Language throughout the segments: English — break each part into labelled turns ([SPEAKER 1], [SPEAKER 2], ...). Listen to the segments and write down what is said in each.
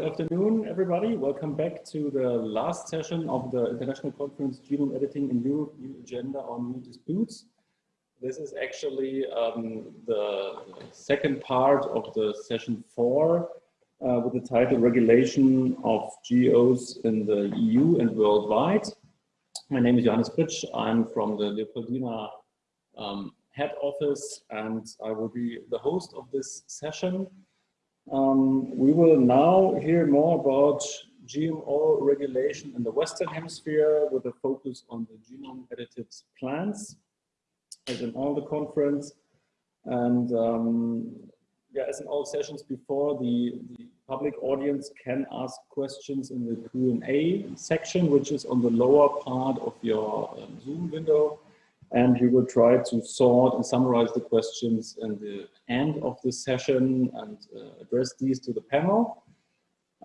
[SPEAKER 1] Good afternoon, everybody. Welcome back to the last session of the International Conference Genome Editing in Europe, New Agenda on New Disputes. This is actually um, the second part of the session four uh, with the title Regulation of GOs in the EU and worldwide. My name is Johannes Fritsch. I'm from the Leopoldina um, head office and I will be the host of this session. Um, we will now hear more about GMO regulation in the Western Hemisphere with a focus on the genome edited plants, as in all the conference. And um, yeah, as in all sessions before, the, the public audience can ask questions in the Q&A section, which is on the lower part of your um, Zoom window and we will try to sort and summarize the questions in the end of this session and uh, address these to the panel.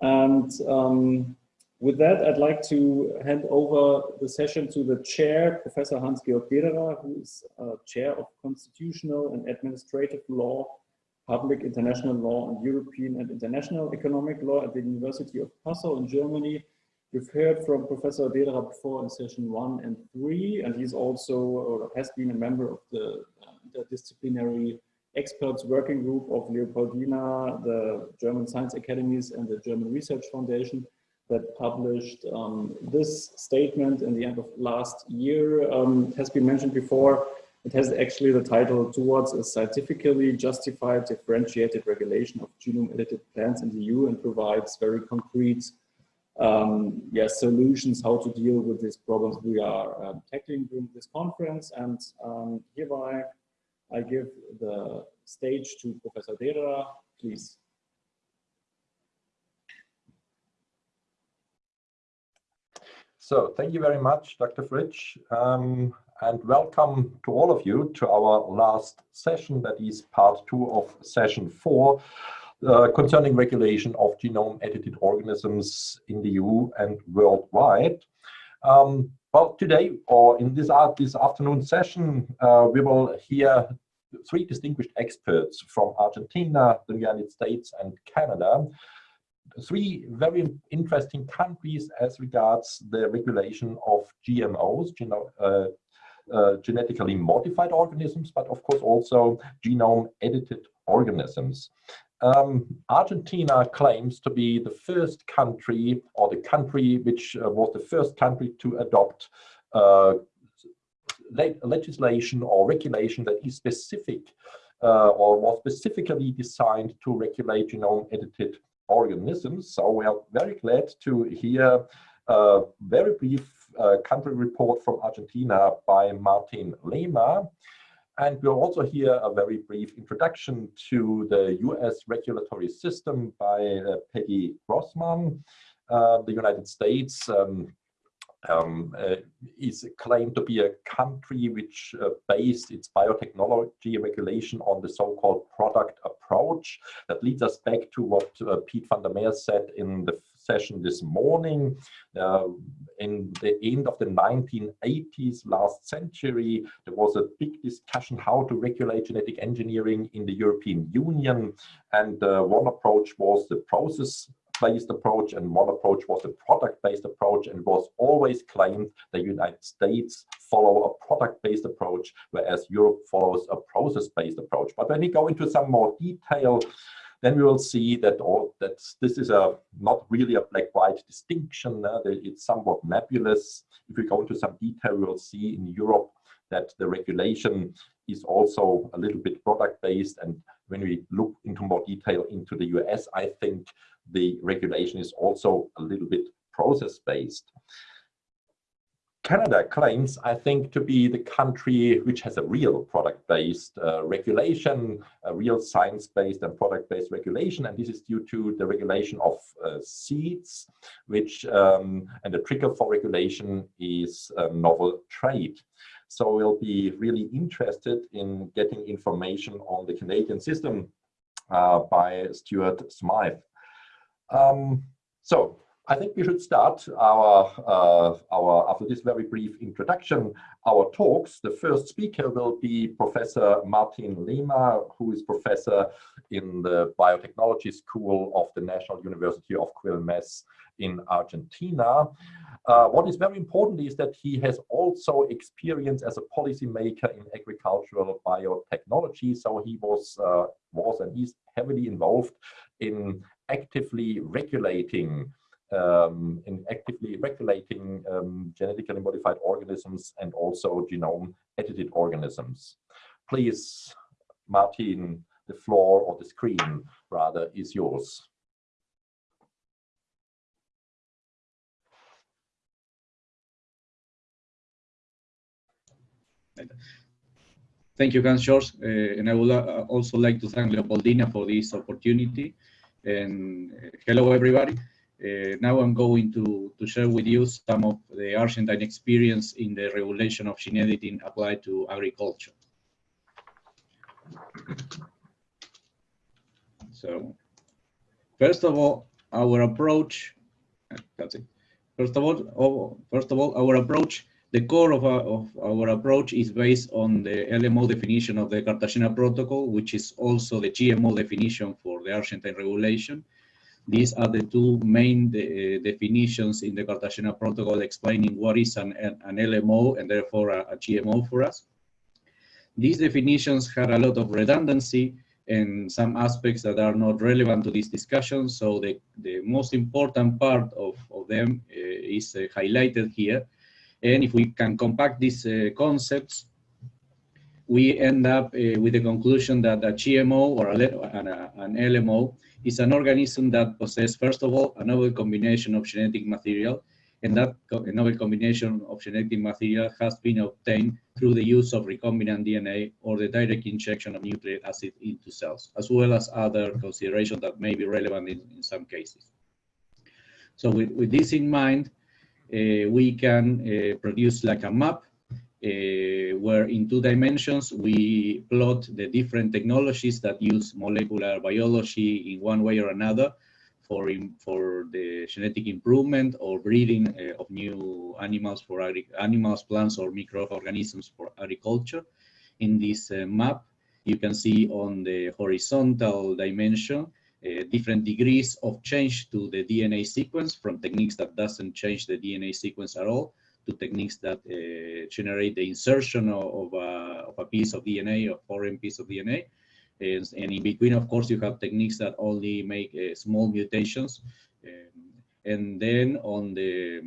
[SPEAKER 1] And um, with that, I'd like to hand over the session to the chair, Professor Hans-Georg Dederer, who is uh, chair of Constitutional and Administrative Law, Public International Law, and European and International Economic Law at the University of Passau in Germany, You've heard from Professor Dederer before in session one and three, and he's also or has been a member of the uh, interdisciplinary experts working group of Leopoldina, the German Science Academies, and the German Research Foundation that published um, this statement in the end of last year. Um, it has been mentioned before. It has actually the title Towards a Scientifically Justified Differentiated Regulation of Genome Edited Plants in the EU and provides very concrete um, yes, solutions how to deal with these problems we are um, tackling during this conference. And um, hereby, I give the stage to Professor Dederer, please.
[SPEAKER 2] So thank you very much, Dr. Fritsch, um, and welcome to all of you to our last session, that is part two of session four uh, concerning regulation of genome edited organisms in the EU and worldwide. Um, well, today or in this, uh, this afternoon session, uh, we will hear three distinguished experts from Argentina, the United States and Canada. Three very interesting countries as regards the regulation of GMOs, geno uh, uh, genetically modified organisms, but of course also genome edited organisms. Um, Argentina claims to be the first country or the country which uh, was the first country to adopt uh, le legislation or regulation that is specific uh, or was specifically designed to regulate genome edited organisms. So we are very glad to hear a very brief uh, country report from Argentina by Martin Lema. And we'll also hear a very brief introduction to the US regulatory system by uh, Peggy Grossman. Uh, the United States um, um, uh, is claimed to be a country which uh, based its biotechnology regulation on the so-called product approach. That leads us back to what uh, Piet van der Meer said in the session this morning. Uh, in the end of the 1980s, last century, there was a big discussion how to regulate genetic engineering in the European Union. And uh, one approach was the process based approach and one approach was a product based approach and was always claimed the United States follow a product based approach whereas Europe follows a process based approach but when we go into some more detail then we will see that all that this is a not really a black-white distinction. Uh, it's somewhat nebulous. If we go into some detail, we will see in Europe that the regulation is also a little bit product-based. And when we look into more detail into the US, I think the regulation is also a little bit process-based. Canada claims, I think, to be the country which has a real product-based uh, regulation, a real science-based and product-based regulation, and this is due to the regulation of uh, seeds, which um, and the trigger for regulation is novel trait. So we'll be really interested in getting information on the Canadian system uh, by Stuart Smythe. Um, so I think we should start our, uh, our, after this very brief introduction, our talks. The first speaker will be Professor Martin Lema, who is professor in the Biotechnology School of the National University of Quilmes in Argentina. Uh, what is very important is that he has also experience as a policymaker in agricultural biotechnology. So he was, uh, was and is heavily involved in actively regulating um, in actively regulating um, genetically modified organisms and also genome edited organisms. Please, Martin, the floor or the screen rather is yours.
[SPEAKER 3] Thank you, Hans George. Uh, and I would uh, also like to thank Leopoldina for this opportunity. And uh, hello, everybody. Uh, now I'm going to, to share with you some of the Argentine experience in the regulation of gene editing applied to agriculture. So, first of all, our approach, that's it. First of all, oh, first of all, our approach, the core of our, of our approach is based on the LMO definition of the Cartagena Protocol, which is also the GMO definition for the Argentine regulation. These are the two main de definitions in the Cartagena Protocol explaining what is an, an LMO and therefore a, a, GMO for us. These definitions had a lot of redundancy and some aspects that are not relevant to this discussion. So the, the most important part of, of them uh, is uh, highlighted here. And if we can compact these uh, concepts, we end up uh, with the conclusion that a GMO or a, an, an LMO is an organism that possesses, first of all, a novel combination of genetic material, and that co novel combination of genetic material has been obtained through the use of recombinant DNA or the direct injection of nucleic acid into cells, as well as other considerations that may be relevant in, in some cases. So with, with this in mind, uh, we can uh, produce like a map where in two dimensions we plot the different technologies that use molecular biology in one way or another for, for the genetic improvement or breeding uh, of new animals for animals, plants, or microorganisms for agriculture. In this uh, map, you can see on the horizontal dimension uh, different degrees of change to the DNA sequence from techniques that doesn't change the DNA sequence at all to techniques that uh, generate the insertion of, of, a, of, a, piece of DNA, a foreign piece of DNA. And, and, in between, of course, you have techniques that only make uh, small mutations. Um, and then on the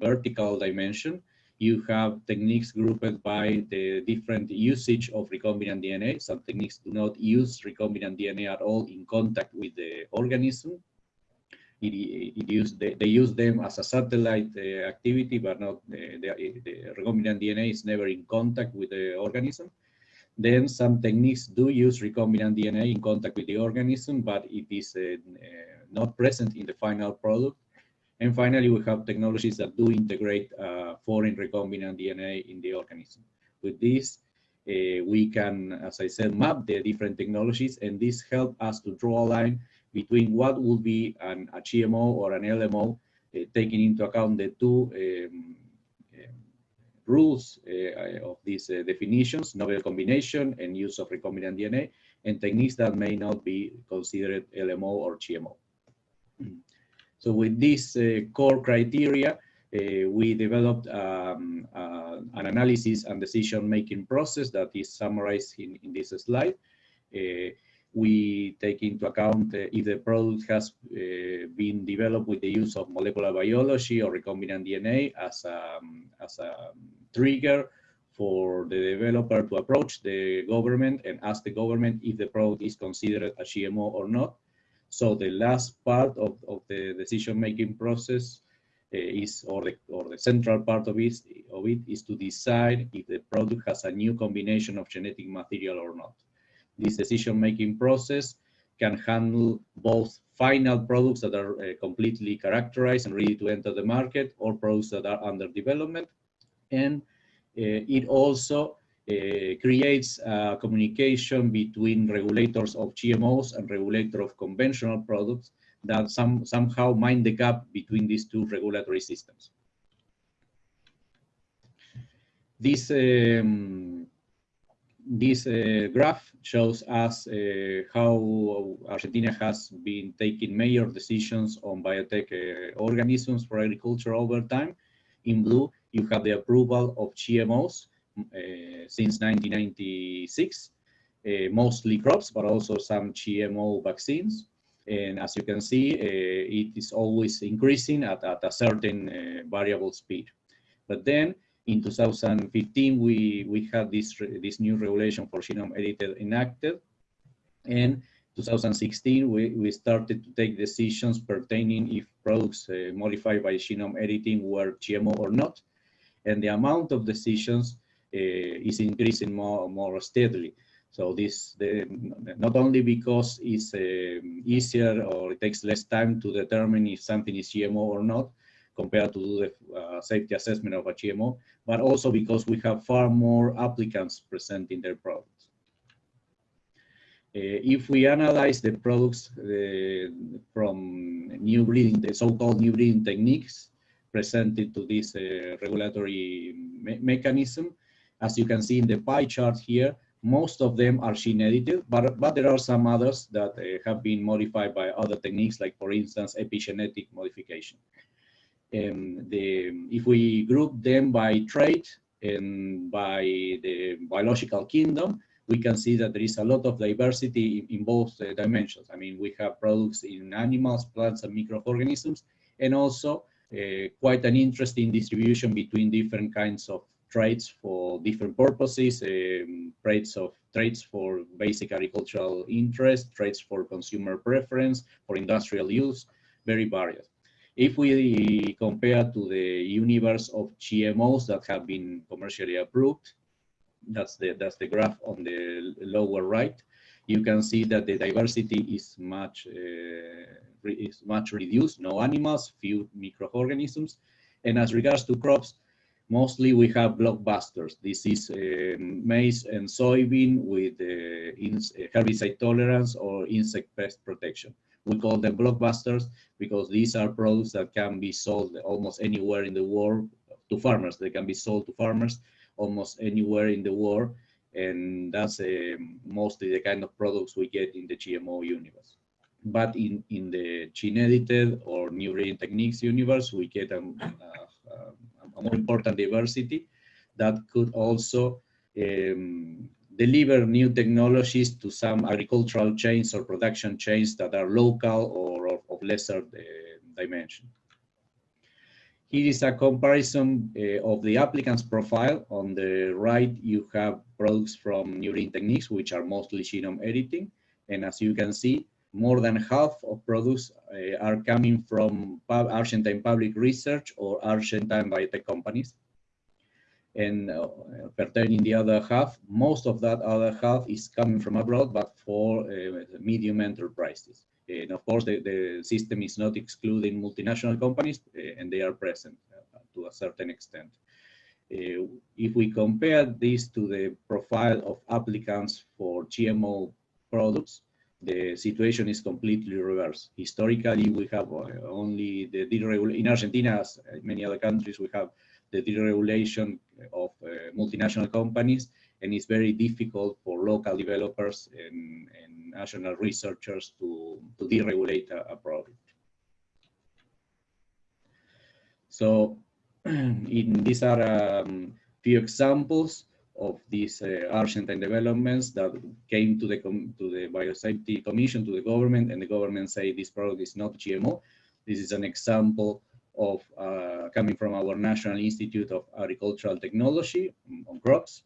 [SPEAKER 3] vertical dimension, you have techniques grouped by the different usage of recombinant DNA. Some techniques do not use recombinant DNA at all in contact with the organism it, it use, they, they, use them as a satellite uh, activity, but not the, the, the, recombinant DNA is never in contact with the organism. Then some techniques do use recombinant DNA in contact with the organism, but it is uh, uh, not present in the final product. And finally, we have technologies that do integrate uh, foreign recombinant DNA in the organism. With this, uh, we can, as I said, map the different technologies, and this helps us to draw a line between what would be an, a GMO or an LMO, uh, taking into account the two um, rules of these definitions, novel combination and use of recombinant DNA, and techniques that may not be considered LMO or GMO. So with these uh, core criteria, uh, we developed um, uh, an analysis and decision-making process that is summarized in, in this slide. We take into account uh, if the product has uh, been developed with the use of molecular biology or recombinant DNA as a, um, as a trigger for the developer to approach the government and ask the government if the product is considered a GMO or not. So the last part of, of the decision-making process uh, is, or the, or the central part of it, of it is to decide if the product has a new combination of genetic material or not. This decision-making process can handle both final products that are uh, completely characterized and ready to enter the market or products that are under development. And uh, it also uh, creates a communication between regulators of GMOs and regulator of conventional products that some, somehow mind the gap between these two regulatory systems. This, um, this uh, graph shows us uh, how Argentina has been taking major decisions on biotech uh, organisms for agriculture over time. In blue, you have the approval of GMOs uh, since 1996, uh, mostly crops, but also some GMO vaccines. And as you can see, uh, it is always increasing at, at a certain variable speed. But then in 2015, we, we had this, this new regulation for genome edited enacted. And 2016, we, we started to take decisions pertaining if products uh, modified by genome editing were GMO or not. And the amount of decisions uh, is increasing more, more steadily. So this, the, not only because it's uh, easier or it takes less time to determine if something is GMO or not, compared to do the uh, safety assessment of a GMO, but also because we have far more applicants presenting their products. Uh, if we analyze the products uh, from new breeding, the so-called new breeding techniques presented to this uh, regulatory me mechanism, as you can see in the pie chart here, most of them are gene edited, but, but there are some others that uh, have been modified by other techniques, like for instance, epigenetic modification um, the, if we group them by trait and by the biological kingdom, we can see that there is a lot of diversity in, both uh, dimensions. I mean, we have products in animals, plants, and microorganisms, and also uh, quite an interesting distribution between different kinds of traits for different purposes, um, traits of traits for basic agricultural interest, traits for consumer preference, for industrial use, very varied. If we compare to the universe of GMOs that have been commercially approved, that's the, that's the graph on the lower right, you can see that the diversity is much, uh, is much reduced, no animals, few microorganisms. And as regards to crops, mostly we have blockbusters. This is uh, maize and soybean with uh, herbicide tolerance or insect pest protection. We call them blockbusters because these are products that can be sold almost anywhere in the world to farmers. They can be sold to farmers almost anywhere in the world. And that's uh, mostly the kind of products we get in the GMO universe. But in, in the gene edited or new breeding techniques universe, we get a, a, a more important diversity that could also um, deliver new technologies to some agricultural chains or production chains that are local or of, lesser uh, dimension. Here is a comparison uh, of the applicant's profile. On the right, you have products from Breeding Techniques, which are mostly genome editing. And as you can see, more than half of products uh, are coming from Argentine public research or Argentine biotech companies and uh, pertaining the other half, most of that other half is coming from abroad, but for uh, medium enterprises. And of course, the, the system is not excluding multinational companies, uh, and they are present uh, to a certain extent. Uh, if we compare this to the profile of applicants for GMO products, the situation is completely reversed. Historically, we have only the deregulation. in Argentina, as many other countries, we have the deregulation of uh, multinational companies, and it's very difficult for local developers and, and national researchers to, to deregulate a, a product. So in, these are a um, few examples of these uh, Argentine developments that came to the to the Biosafety Commission, to the government, and the government say this product is not GMO. This is an example of uh, coming from our National Institute of Agricultural Technology on crops.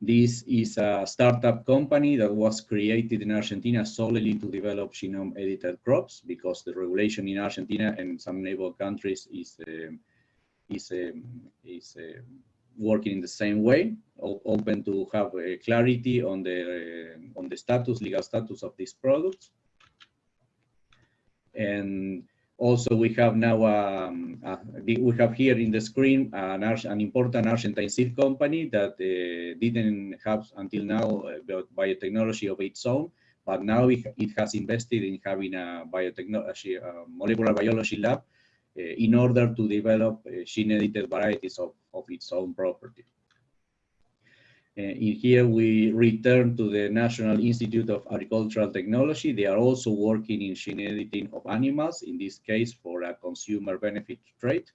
[SPEAKER 3] This is a startup company that was created in Argentina solely to develop genome edited crops because the regulation in Argentina and some neighbor countries is uh, is um, is uh, working in the same way, open to have clarity on the uh, on the status, legal status of these products. And also, we have now, um, uh, we have here in the screen an, an important Argentine seed company that uh, didn't have until now uh, biotechnology of its own, but now it, it has invested in having a biotechnology, a molecular biology lab uh, in order to develop uh, gene-edited varieties of, of its own property. Uh, in here, we return to the National Institute of Agricultural Technology. They are also working in gene editing of animals, in this case for a consumer benefit trade.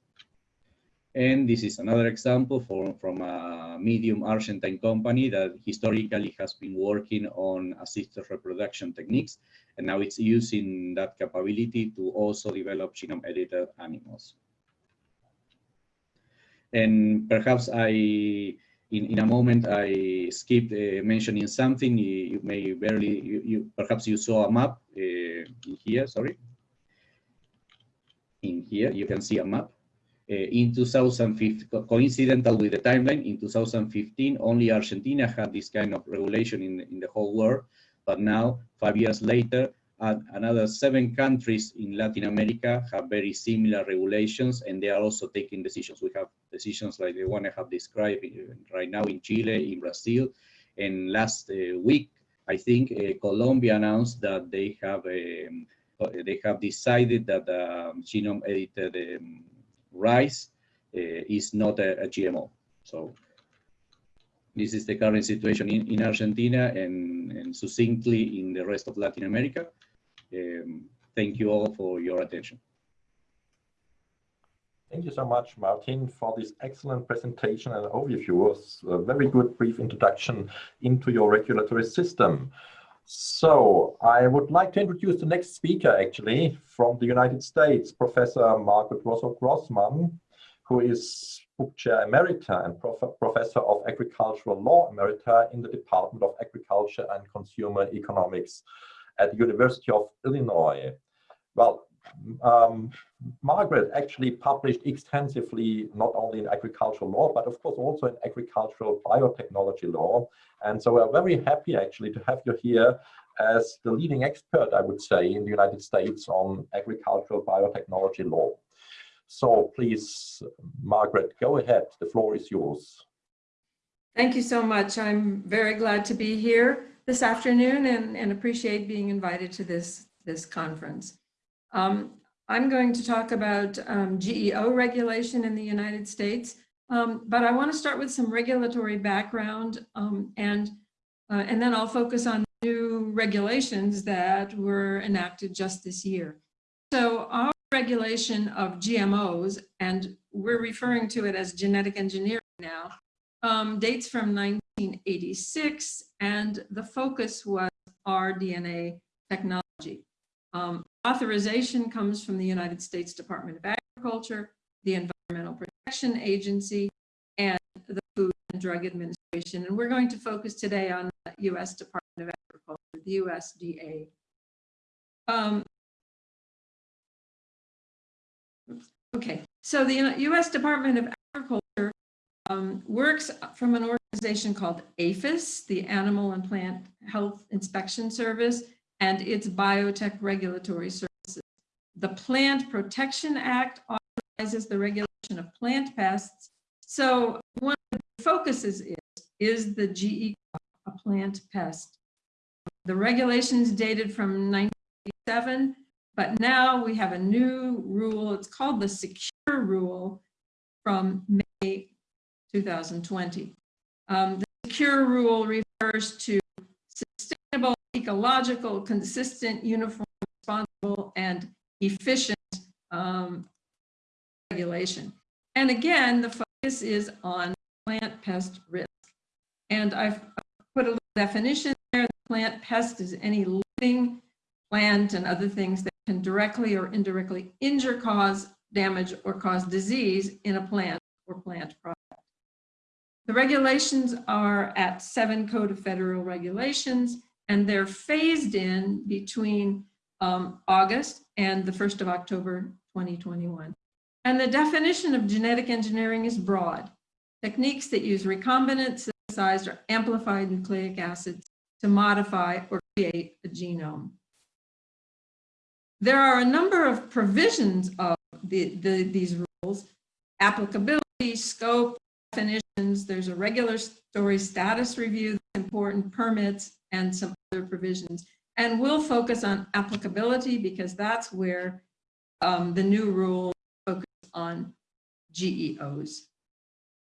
[SPEAKER 3] And this is another example for, from a medium Argentine company that historically has been working on assisted reproduction techniques. And now it's using that capability to also develop genome edited animals. And perhaps I, in, in a moment, I skipped uh, mentioning something. You, you may barely, you, you, perhaps you saw a map uh, in here, sorry. In here, you can see a map. Uh, in 2015, coincidental with the timeline, in 2015, only Argentina had this kind of regulation in, in the whole world. But now, five years later, uh, another seven countries in Latin America have very similar regulations, and they are also taking decisions. We have decisions like the one I have described right now in Chile, in Brazil, and last uh, week, I think uh, Colombia announced that they have um, they have decided that um, genome edited um, rice uh, is not a, a, GMO. So this is the current situation in, in Argentina and, and succinctly in the rest of Latin America. Um, thank you all for your attention.
[SPEAKER 2] Thank you so much, Martin, for this excellent presentation and overview. A very good brief introduction into your regulatory system. So I would like to introduce the next speaker, actually, from the United States, Professor Margaret Rosso Grossman, who is Bock chair emerita and prof professor of agricultural law emerita in the Department of Agriculture and Consumer Economics at the University of Illinois. Well, um, Margaret actually published extensively, not only in agricultural law, but of course also in agricultural biotechnology law. And so we're very happy actually to have you here as the leading expert, I would say, in the United States on agricultural biotechnology law. So please, Margaret, go ahead. The floor is yours.
[SPEAKER 4] Thank you so much. I'm very glad to be here this afternoon and, and appreciate being invited to this, this conference. Um, I'm going to talk about um, GEO regulation in the United States, um, but I want to start with some regulatory background um, and, uh, and then I'll focus on new regulations that were enacted just this year. So our regulation of GMOs, and we're referring to it as genetic engineering now, um, dates from 1986, and the focus was rDNA technology. Um, authorization comes from the United States Department of Agriculture, the Environmental Protection Agency, and the Food and Drug Administration. And we're going to focus today on the U.S. Department of Agriculture, the USDA. Um, okay, so the U.S. Department of Agriculture um, works from an organization called APHIS, the Animal and Plant Health Inspection Service, and its biotech regulatory services. The Plant Protection Act authorizes the regulation of plant pests. So one of the focuses is, is the GE a plant pest. The regulations dated from 1987, but now we have a new rule. It's called the Secure Rule from May 2020. Um, the Secure Rule refers to sustainable, ecological, consistent, uniform, responsible, and efficient um, regulation. And again, the focus is on plant pest risk. And I've put a little definition there. The plant pest is any living plant and other things that can directly or indirectly injure, cause damage, or cause disease in a plant or plant product. The regulations are at seven Code of Federal Regulations, and they're phased in between um, August and the 1st of October 2021. And the definition of genetic engineering is broad. Techniques that use recombinant, synthesized, or amplified nucleic acids to modify or create a genome. There are a number of provisions of the, the, these rules, applicability, scope, definitions, there's a regulatory status review, important permits, and some other provisions. And we'll focus on applicability because that's where um, the new rule focuses on GEOs.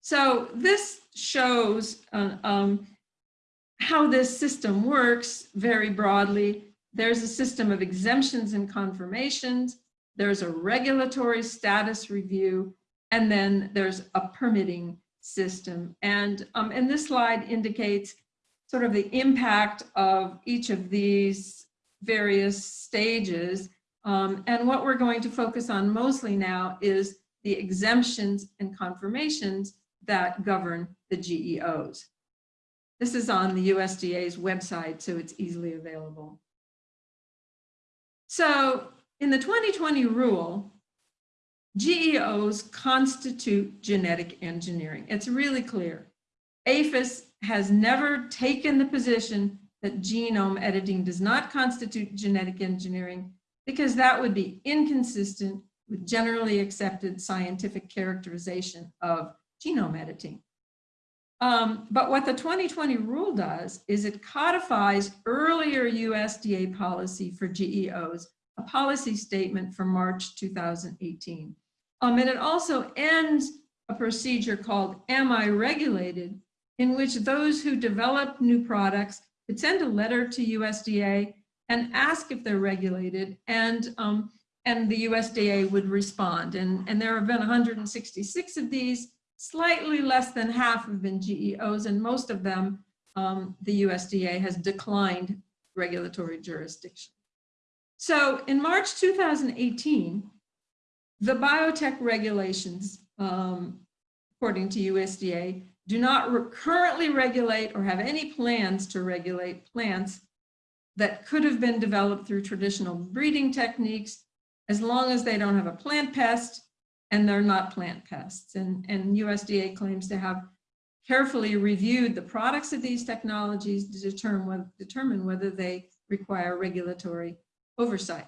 [SPEAKER 4] So this shows uh, um, how this system works very broadly. There's a system of exemptions and confirmations. There's a regulatory status review, and then there's a permitting system. And, um, and this slide indicates sort of the impact of each of these various stages. Um, and what we're going to focus on mostly now is the exemptions and confirmations that govern the GEOs. This is on the USDA's website, so it's easily available. So in the 2020 rule, GEOs constitute genetic engineering. It's really clear. APHIS has never taken the position that genome editing does not constitute genetic engineering because that would be inconsistent with generally accepted scientific characterization of genome editing. Um, but what the 2020 rule does is it codifies earlier USDA policy for GEOs, a policy statement from March 2018. Um, and it also ends a procedure called Am I Regulated, in which those who develop new products could send a letter to USDA and ask if they're regulated, and, um, and the USDA would respond. And, and there have been 166 of these, Slightly less than half have been GEOs, and most of them, um, the USDA has declined regulatory jurisdiction. So in March 2018, the biotech regulations, um, according to USDA, do not re currently regulate or have any plans to regulate plants that could have been developed through traditional breeding techniques as long as they don't have a plant pest and they're not plant pests. And, and USDA claims to have carefully reviewed the products of these technologies to determine, determine whether they require regulatory oversight.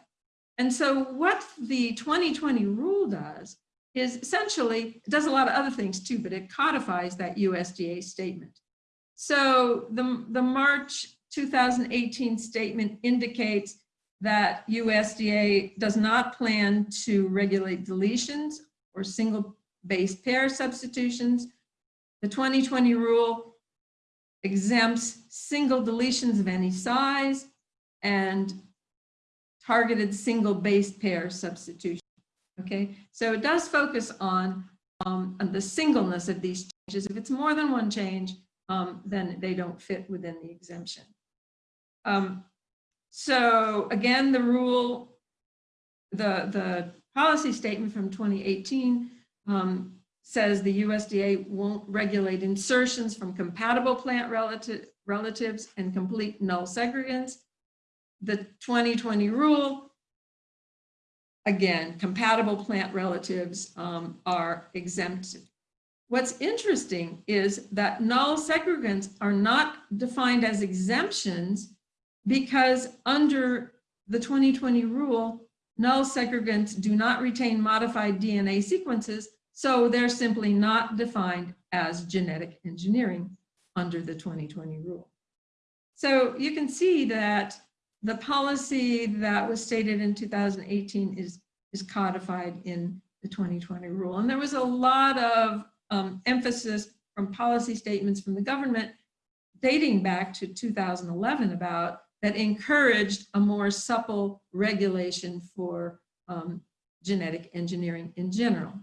[SPEAKER 4] And so what the 2020 rule does is essentially, it does a lot of other things too, but it codifies that USDA statement. So the, the March 2018 statement indicates that USDA does not plan to regulate deletions or single base pair substitutions. The 2020 rule exempts single deletions of any size and targeted single base pair substitution. Okay, so it does focus on, um, on the singleness of these changes. If it's more than one change, um, then they don't fit within the exemption. Um, so again, the rule, the, the policy statement from 2018 um, says the USDA won't regulate insertions from compatible plant relative, relatives and complete null segregants. The 2020 rule, again, compatible plant relatives um, are exempted. What's interesting is that null segregants are not defined as exemptions because under the 2020 rule, null segregants do not retain modified DNA sequences, so they're simply not defined as genetic engineering under the 2020 rule. So you can see that the policy that was stated in 2018 is, is codified in the 2020 rule. And there was a lot of um, emphasis from policy statements from the government dating back to 2011 about that encouraged a more supple regulation for um, genetic engineering in general.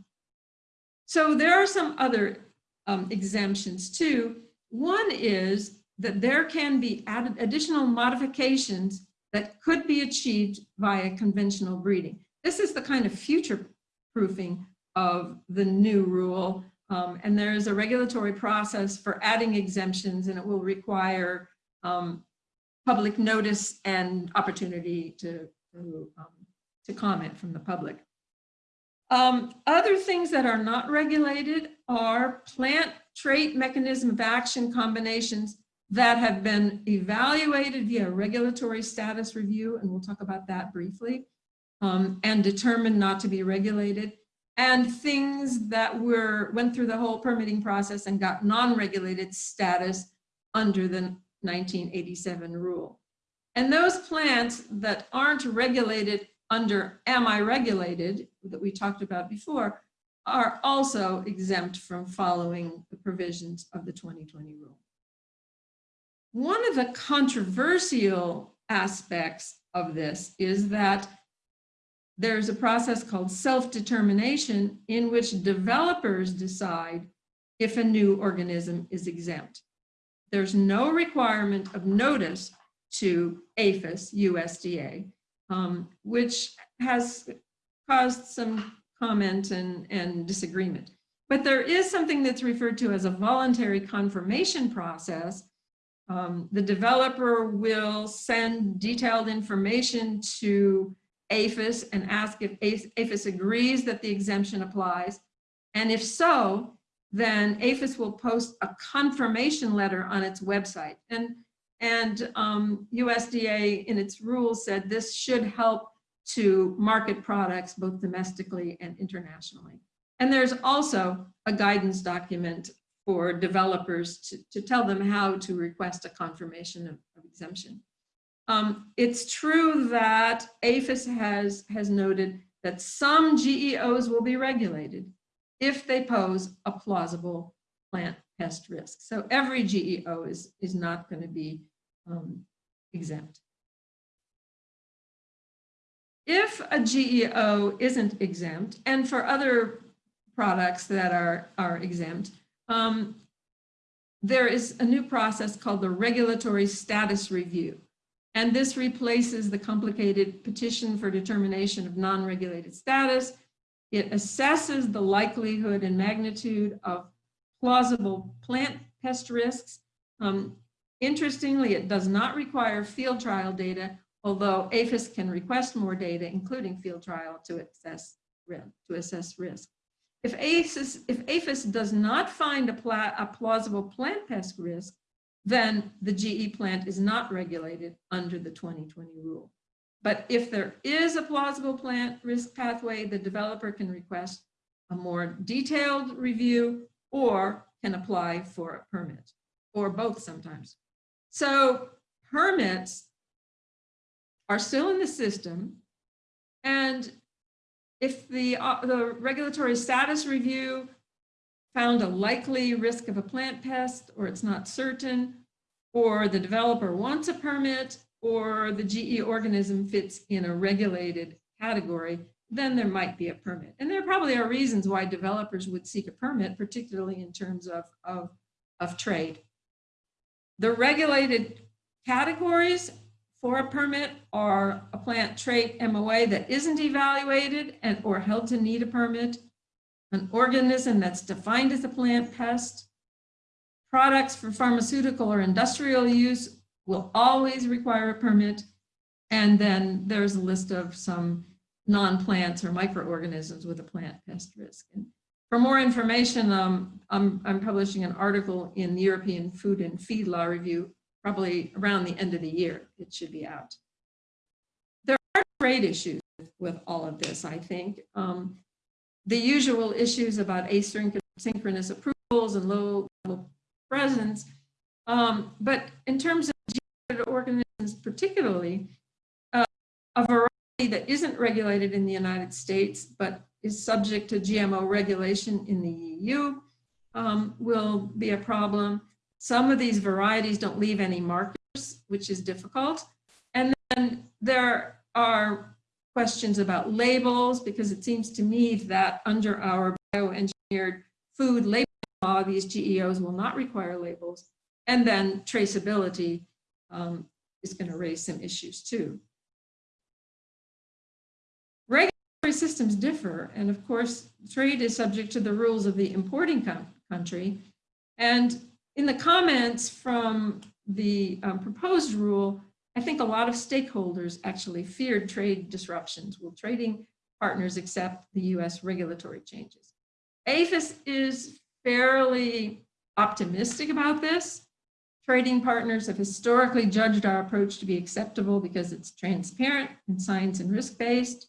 [SPEAKER 4] So there are some other um, exemptions too. One is that there can be added additional modifications that could be achieved via conventional breeding. This is the kind of future proofing of the new rule. Um, and there is a regulatory process for adding exemptions and it will require um, public notice and opportunity to, to, um, to comment from the public. Um, other things that are not regulated are plant trait mechanism of action combinations that have been evaluated via regulatory status review, and we'll talk about that briefly, um, and determined not to be regulated, and things that were went through the whole permitting process and got non-regulated status under the 1987 rule. And those plants that aren't regulated under am I regulated that we talked about before are also exempt from following the provisions of the 2020 rule. One of the controversial aspects of this is that there's a process called self-determination in which developers decide if a new organism is exempt. There's no requirement of notice to APHIS, USDA, um, which has caused some comment and, and disagreement. But there is something that's referred to as a voluntary confirmation process. Um, the developer will send detailed information to APHIS and ask if APHIS agrees that the exemption applies. And if so, then APHIS will post a confirmation letter on its website. And, and um, USDA in its rules said this should help to market products both domestically and internationally. And there's also a guidance document for developers to, to tell them how to request a confirmation of, of exemption. Um, it's true that APHIS has, has noted that some GEOs will be regulated if they pose a plausible plant pest risk. So every GEO is, is not going to be um, exempt. If a GEO isn't exempt, and for other products that are, are exempt, um, there is a new process called the regulatory status review. And this replaces the complicated petition for determination of non-regulated status. It assesses the likelihood and magnitude of plausible plant pest risks. Um, interestingly, it does not require field trial data although APHIS can request more data, including field trial, to assess, to assess risk. If APHIS, if APHIS does not find a, pla a plausible plant pest risk, then the GE plant is not regulated under the 2020 rule. But if there is a plausible plant risk pathway, the developer can request a more detailed review or can apply for a permit, or both sometimes. So permits are still in the system. And if the, uh, the regulatory status review found a likely risk of a plant pest, or it's not certain, or the developer wants a permit, or the GE organism fits in a regulated category, then there might be a permit. And there probably are reasons why developers would seek a permit, particularly in terms of, of, of trade. The regulated categories for a permit or a plant trait MOA that isn't evaluated and or held to need a permit, an organism that's defined as a plant pest, products for pharmaceutical or industrial use will always require a permit. And then there's a list of some non-plants or microorganisms with a plant pest risk. And for more information, um, I'm, I'm publishing an article in the European Food and Feed Law Review probably around the end of the year, it should be out. There are trade issues with all of this, I think. Um, the usual issues about asynchronous approvals and low level presence. Um, but in terms of organisms particularly, uh, a variety that isn't regulated in the United States, but is subject to GMO regulation in the EU um, will be a problem. Some of these varieties don't leave any markers, which is difficult. And then there are questions about labels, because it seems to me that under our bioengineered food label law, these GEOs will not require labels. And then traceability um, is going to raise some issues too. Regulatory systems differ, and of course, trade is subject to the rules of the importing country. And in the comments from the um, proposed rule, I think a lot of stakeholders actually feared trade disruptions. Will trading partners accept the US regulatory changes? APHIS is fairly optimistic about this. Trading partners have historically judged our approach to be acceptable because it's transparent and science and risk-based.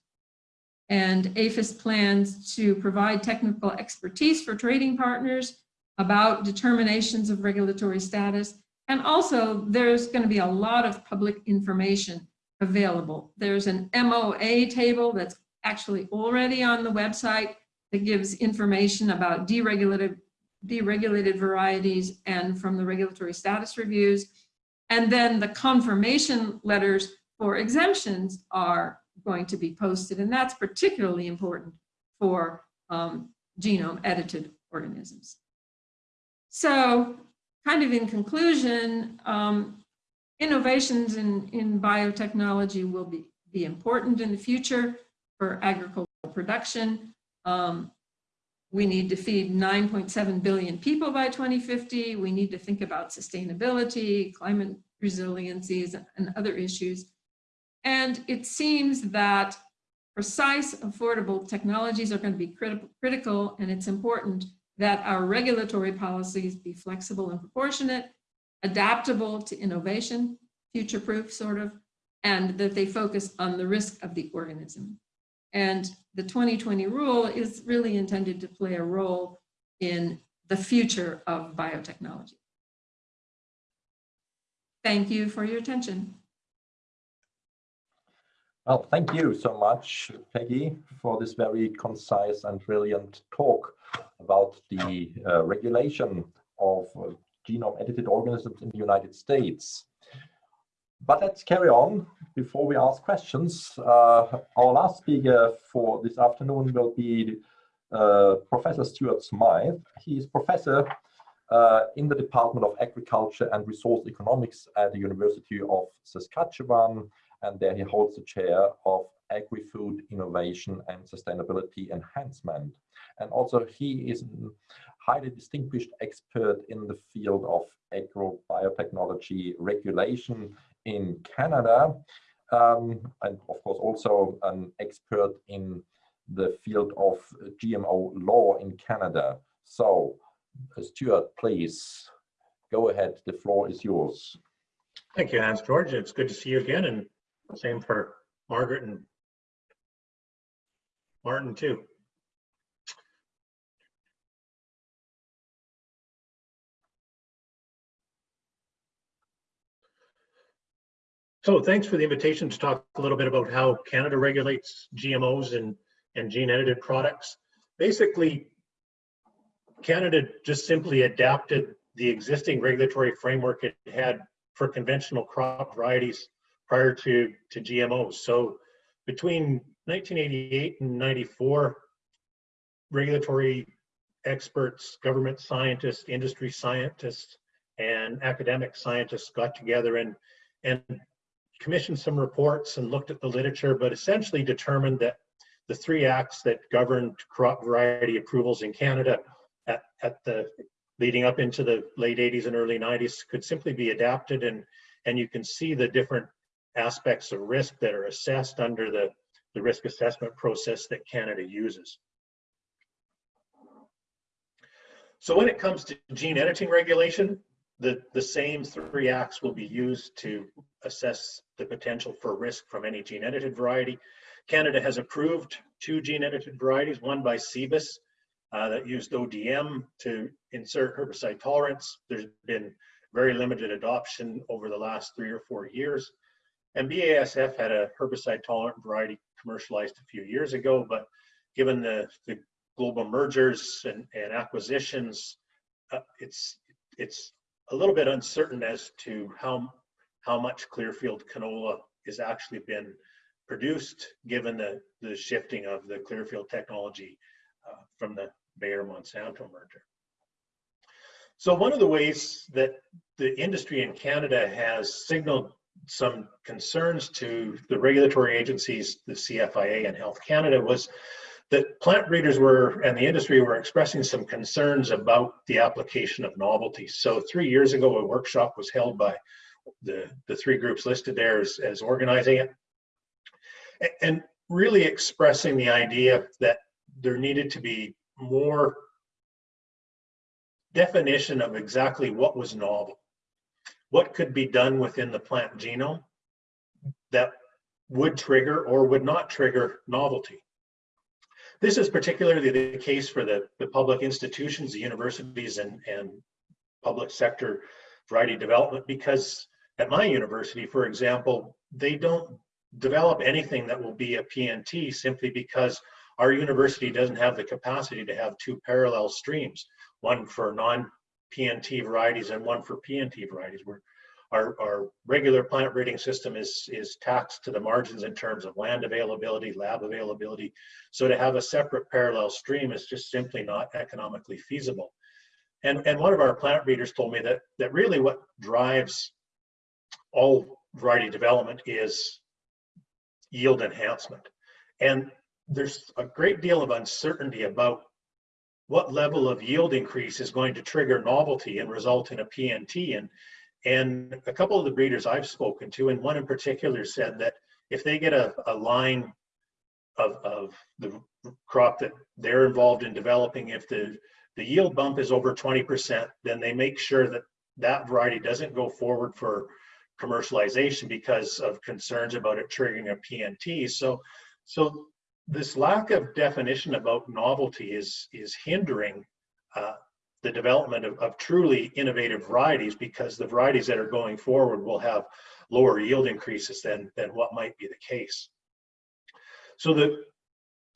[SPEAKER 4] And APHIS plans to provide technical expertise for trading partners about determinations of regulatory status And also, there's going to be a lot of public information available. There's an MOA table that's actually already on the website that gives information about deregulated, deregulated varieties and from the regulatory status reviews. And then the confirmation letters for exemptions are going to be posted, and that's particularly important for um, genome edited organisms. So kind of in conclusion, um, innovations in, in biotechnology will be, be important in the future for agricultural production. Um, we need to feed 9.7 billion people by 2050. We need to think about sustainability, climate resiliencies, and other issues. And it seems that precise, affordable technologies are going to be crit critical, and it's important that our regulatory policies be flexible and proportionate, adaptable to innovation, future-proof sort of, and that they focus on the risk of the organism. And the 2020 rule is really intended to play a role in the future of biotechnology. Thank you for your attention.
[SPEAKER 2] Well, thank you so much, Peggy, for this very concise and brilliant talk about the uh, regulation of uh, genome edited organisms in the United States. But let's carry on before we ask questions. Uh, our last speaker for this afternoon will be uh, Professor Stuart Smyth. He is professor uh, in the Department of Agriculture and Resource Economics at the University of Saskatchewan and there he holds the chair of Agri-Food Innovation and Sustainability Enhancement. And also he is a highly distinguished expert in the field of agrobiotechnology regulation in Canada, um, and of course also an expert in the field of GMO law in Canada. So, Stuart, please go ahead. The floor is yours.
[SPEAKER 5] Thank you, Hans George. It's good to see you again, and same for Margaret and Martin too. So thanks for the invitation to talk a little bit about how Canada regulates GMOs and, and gene edited products. Basically, Canada just simply adapted the existing regulatory framework it had for conventional crop varieties prior to, to GMOs. So between 1988 and 94, regulatory experts, government scientists, industry scientists, and academic scientists got together and, and commissioned some reports and looked at the literature, but essentially determined that the three acts that governed crop variety approvals in Canada at, at the leading up into the late 80s and early 90s could simply be adapted and and you can see the different aspects of risk that are assessed under the, the risk assessment process that Canada uses. So when it comes to gene editing regulation, the, the same three acts will be used to assess the potential for risk from any gene edited variety. Canada has approved two gene edited varieties, one by Cibus uh, that used ODM to insert herbicide tolerance. There's been very limited adoption over the last three or four years. And BASF had a herbicide tolerant variety commercialized a few years ago, but given the, the global mergers and, and acquisitions, uh, it's it's a little bit uncertain as to how how much Clearfield canola is actually been produced, given the the shifting of the Clearfield technology uh, from the Bayer Monsanto merger. So one of the ways that the industry in Canada has signaled some concerns to the regulatory agencies, the CFIA and Health Canada, was that plant breeders were and the industry were expressing some concerns about the application of novelty. So three years ago, a workshop was held by the, the three groups listed there as, as organizing it. And really expressing the idea that there needed to be more definition of exactly what was novel what could be done within the plant genome that would trigger or would not trigger novelty. This is particularly the case for the, the public institutions, the universities and, and public sector variety development because at my university, for example, they don't develop anything that will be a PNT simply because our university doesn't have the capacity to have two parallel streams, one for non-PNT varieties and one for PNT varieties. We're, our, our regular plant breeding system is, is taxed to the margins in terms of land availability, lab availability. So to have a separate parallel stream is just simply not economically feasible. And, and one of our plant breeders told me that, that really what drives all variety development is yield enhancement. And there's a great deal of uncertainty about what level of yield increase is going to trigger novelty and result in a PNT. And, and a couple of the breeders I've spoken to, and one in particular said that if they get a, a line of, of the crop that they're involved in developing, if the, the yield bump is over 20%, then they make sure that that variety doesn't go forward for commercialization because of concerns about it triggering a PNT. So, so this lack of definition about novelty is is hindering uh, the development of, of, truly innovative varieties because the varieties that are going forward will have lower yield increases than than what might be the case. So the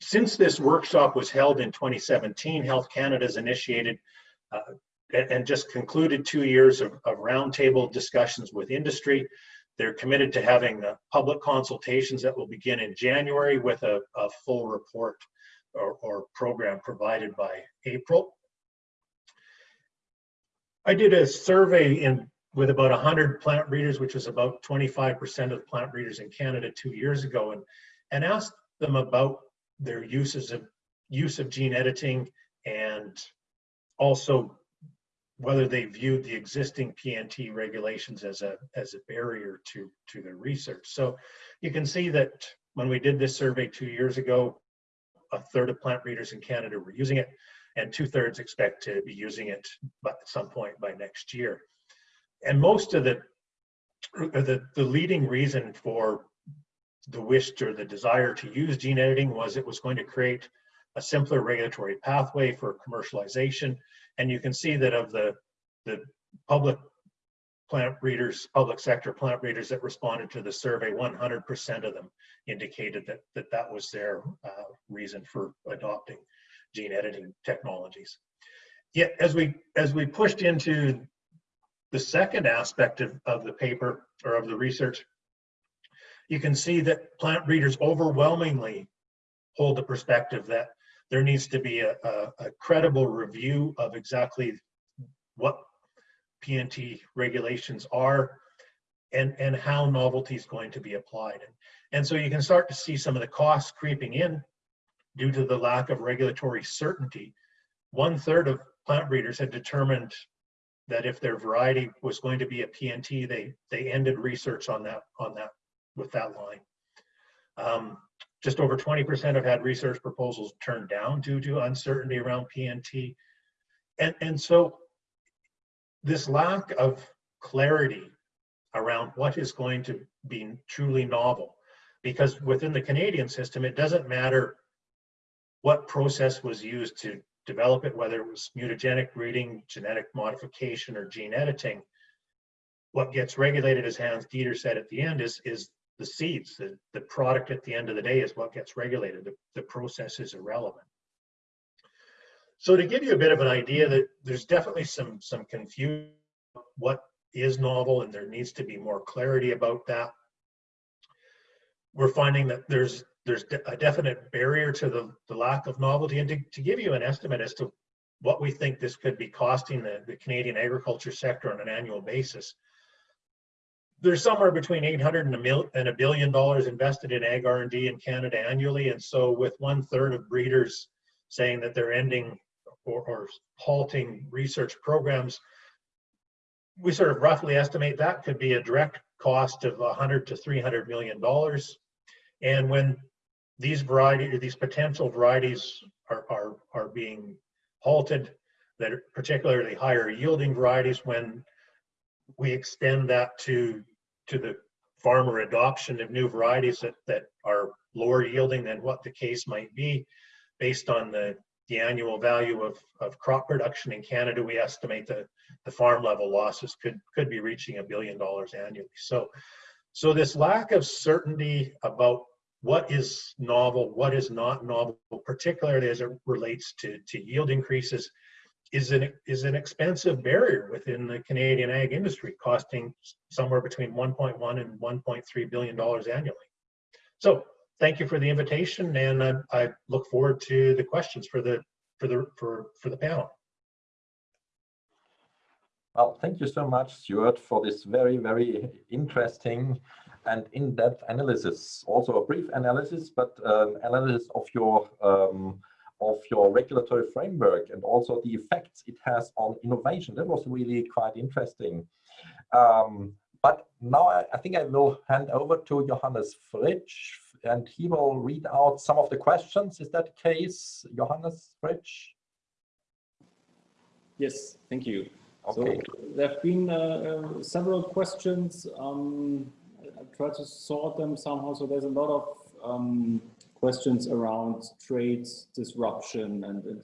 [SPEAKER 5] since this workshop was held in 2017, Health Canada has initiated uh, and just concluded two years of, of roundtable discussions with industry. They're committed to having uh, public consultations that will begin in January with a, a full report or, or, program provided by April. I did a survey in with about 100 plant breeders, which was about 25% of plant breeders in Canada two years ago, and, and asked them about their uses of use of gene editing and also whether they viewed the existing PNT regulations as a as a barrier to to their research. So you can see that when we did this survey two years ago, a third of plant breeders in Canada were using it, and two thirds expect to be using it at some point by next year. And most of the the, the leading reason for the wish or the desire to use gene editing was it was going to create a simpler regulatory pathway for commercialization and you can see that of the, the public plant breeders, public sector plant breeders that responded to the survey, 100% of them indicated that that, that was their uh, reason for adopting gene editing technologies. Yet as we as we pushed into the second aspect of, of the paper or of the research, you can see that plant breeders overwhelmingly hold the perspective that there needs to be a, a, a credible review of exactly what PNT regulations are and, and how novelty is going to be applied. And, and so you can start to see some of the costs creeping in due to the lack of regulatory certainty. One third of plant breeders had determined that if their variety was going to be a PNT, they they ended research on that on that with that line. Um, just over 20% have had research proposals turned down due to uncertainty around PNT. And, and so this lack of clarity around what is going to be truly novel, because within the Canadian system, it doesn't matter what process was used to develop it, whether it was mutagenic breeding, genetic modification, or gene editing. What gets regulated, as Hans Dieter said at the end, is, is the seeds, the, the product at the end of the day is what gets regulated. The, the process is irrelevant. So to give you a bit of an idea that there's definitely some, some confusion what is novel and there needs to be more clarity about that. We're finding that there's there's a definite barrier to the, the lack of novelty. And to, to give you an estimate as to what we think this could be costing the, the Canadian agriculture sector on an annual basis, there's somewhere between 800 and a, mil, and a billion dollars invested in ag R&D in Canada annually. And so with one third of breeders saying that they're ending or, or halting research programs, we sort of roughly estimate that could be a direct cost of 100 to 300 million dollars. And when these variety, these potential varieties are, are, are being halted, that are particularly higher yielding varieties, when we extend that to to the farmer adoption of new varieties that, that are lower yielding than what the case might be based on the, the annual value of, of crop production in Canada, we estimate that the farm level losses could, could be reaching a billion dollars annually. So, so this lack of certainty about what is novel, what is not novel, particularly as it relates to, to yield increases, is an, is an expensive barrier within the Canadian ag industry, costing somewhere between 1.1 and 1.3 billion dollars annually. So thank you for the invitation, and I, I look forward to the questions for the for the for for the panel.
[SPEAKER 2] Well, thank you so much, Stuart, for this very, very interesting and in-depth analysis. Also a brief analysis, but um, analysis of your um, of your regulatory framework and also the effects it has on innovation. That was really quite interesting. Um, but now I, I, think I will hand over to Johannes Fritsch and he will read out some of the questions. Is that the case, Johannes Fritsch?
[SPEAKER 1] Yes, thank you.
[SPEAKER 2] Okay.
[SPEAKER 1] So there have been uh, uh, several questions. Um, try to sort them somehow. So there's a lot of um, questions around trade disruption and, and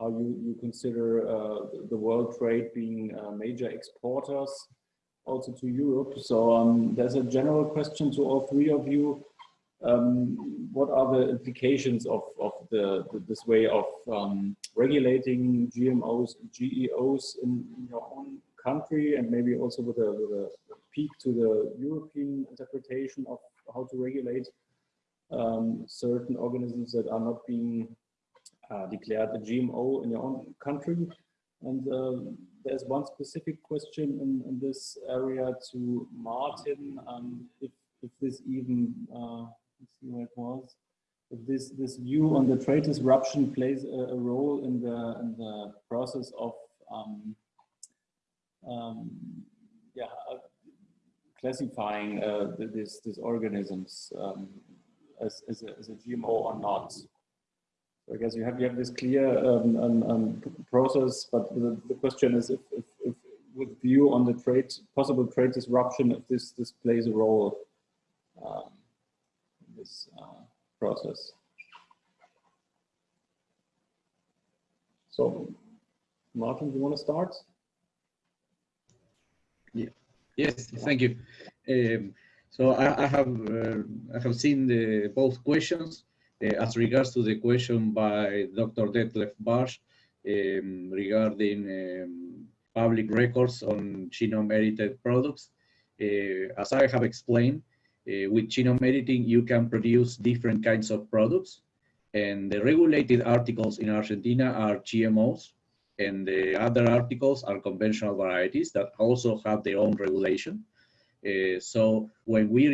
[SPEAKER 1] how you, you consider uh, the world trade being uh, major exporters also to Europe. So um, there's a general question to all three of you. Um, what are the implications of, of the, the this way of um, regulating GMOs GEOs in, in, your own country and maybe also with a, with a peek to the European interpretation of how to regulate um, certain organisms that are not being uh, declared a GMO in your own country. And uh, there's one specific question in, in, this area to Martin, um, if, if this even, uh, let's see where it was, if this, this view on the trade disruption plays a, a role in the, in the process of um, um, yeah, uh, classifying uh, these, these organisms um, as, as, a, as a GMO or not. So I guess you have you have this clear um, um, um, process, but the, the question is if, if, if, with view on the trade possible trade disruption, if this this plays a role um, in this uh, process. So, Martin, do you want to start?
[SPEAKER 3] Yes, thank you. Um, so I, I have uh, I have seen the both questions uh, as regards to the question by Dr. Detlef Bartsch um, regarding um, public records on genome edited products. Uh, as I have explained, uh, with genome editing, you can produce different kinds of products. And the regulated articles in Argentina are GMOs, and the other articles are conventional varieties that also have their own regulation. Uh, so when we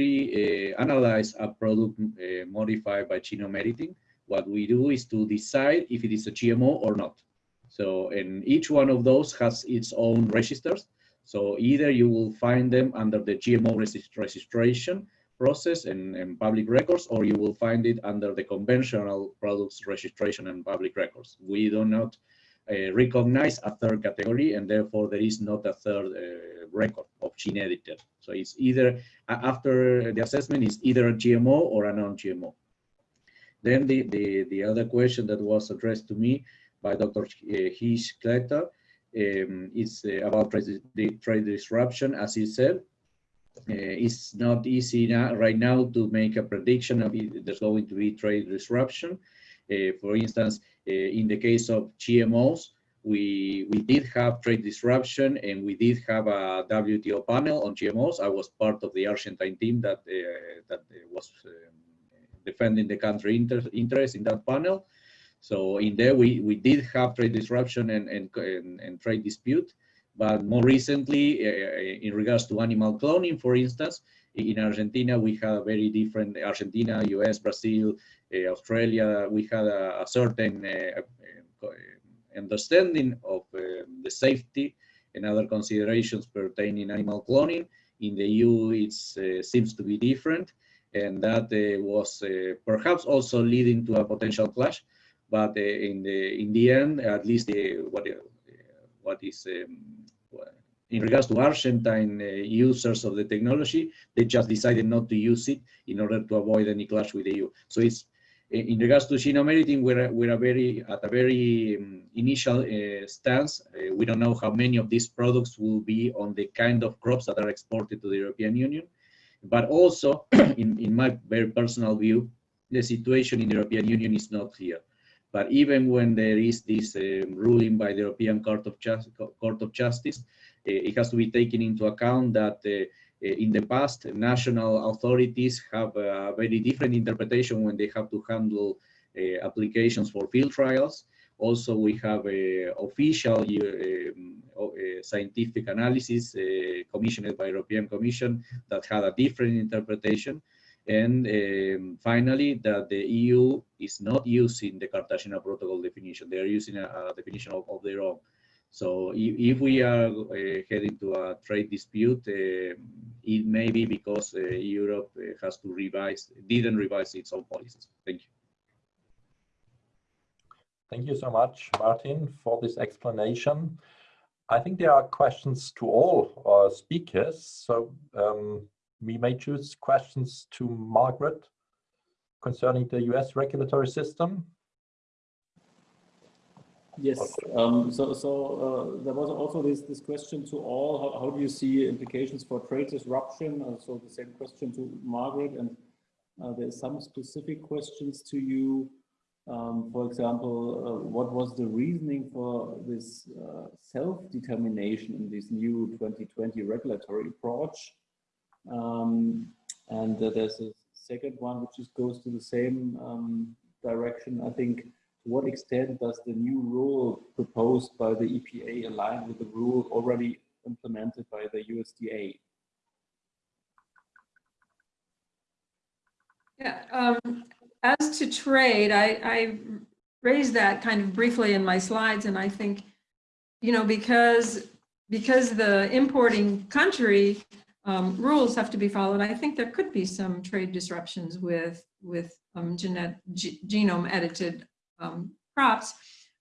[SPEAKER 3] uh, analyze a product uh, modified by genome editing, what we do is to decide if it is a GMO or not. So, and each one of those has its own registers. So either you will find them under the GMO registration process and, and, public records, or you will find it under the conventional products registration and public records. We do not uh, recognize a third category, and therefore there is not a third uh, record of gene editor. So it's either, after the assessment, is either a GMO or a non-GMO. Then the, the, the other question that was addressed to me by Dr. Hish Kleta um, is uh, about trade, trade disruption, as he said. Uh, it's not easy now, right now to make a prediction of if there's going to be trade disruption. Uh, for instance, in the case of GMOs, we we did have trade disruption and we did have a WTO panel on GMOs. I was part of the Argentine team that uh, that was um, defending the country inter interest in that panel. So in there we we did have trade disruption and and, and, and trade dispute. But more recently, uh, in regards to animal cloning, for instance, in Argentina, we had a very different Argentina, US, Brazil, uh, Australia. We had a, a certain uh, understanding of the safety and other considerations pertaining animal cloning. In the EU, it uh, seems to be different, and that was perhaps also leading to a potential clash. But in the in the end, at least what what is um, in regards to Argentine uh, users of the technology, they just decided not to use it in order to avoid any clash with the EU. So it's in regards to genome editing, we're, we're very, at a very um, initial uh, stance. Uh, we don't know how many of these products will be on the kind of crops that are exported to the European Union. But also, in, in my very personal view, the situation in the European Union is not clear. But even when there is this um, ruling by the European Court of, Just, Court of Justice, it has to be taken into account that uh, in the past, national authorities have a very different interpretation when they have to handle uh, applications for field trials. Also, we have a official um, uh, scientific analysis uh, commissioned by European Commission that had a different interpretation. And um, finally, that the EU is not using the Cartagena Protocol definition. They are using a, a definition of, of, their own. So if, if we are uh, heading to a trade dispute, uh, it may be because uh, Europe has to revise, didn't revise its own policies. Thank you.
[SPEAKER 2] Thank you so much, Martin, for this explanation. I think there are questions to all our speakers. So um, we may choose questions to Margaret concerning the US regulatory system.
[SPEAKER 1] Yes, um, so, so uh, there was also this, this question to all, how, how do you see implications for trade disruption? Uh, so the same question to Margaret, and uh, there's some specific questions to you. Um, for example, uh, what was the reasoning for this uh, self-determination in this new 2020 regulatory approach? Um, and uh, there's a second one which just goes to the same um, direction, I think, what extent does the new rule proposed by the EPA align with the rule already implemented by the USDA?
[SPEAKER 4] Yeah, um, as to trade, I, I raised that kind of briefly in my slides, and I think, you know, because because the importing country um, rules have to be followed, I think there could be some trade disruptions with with um, genet genome edited um, crops.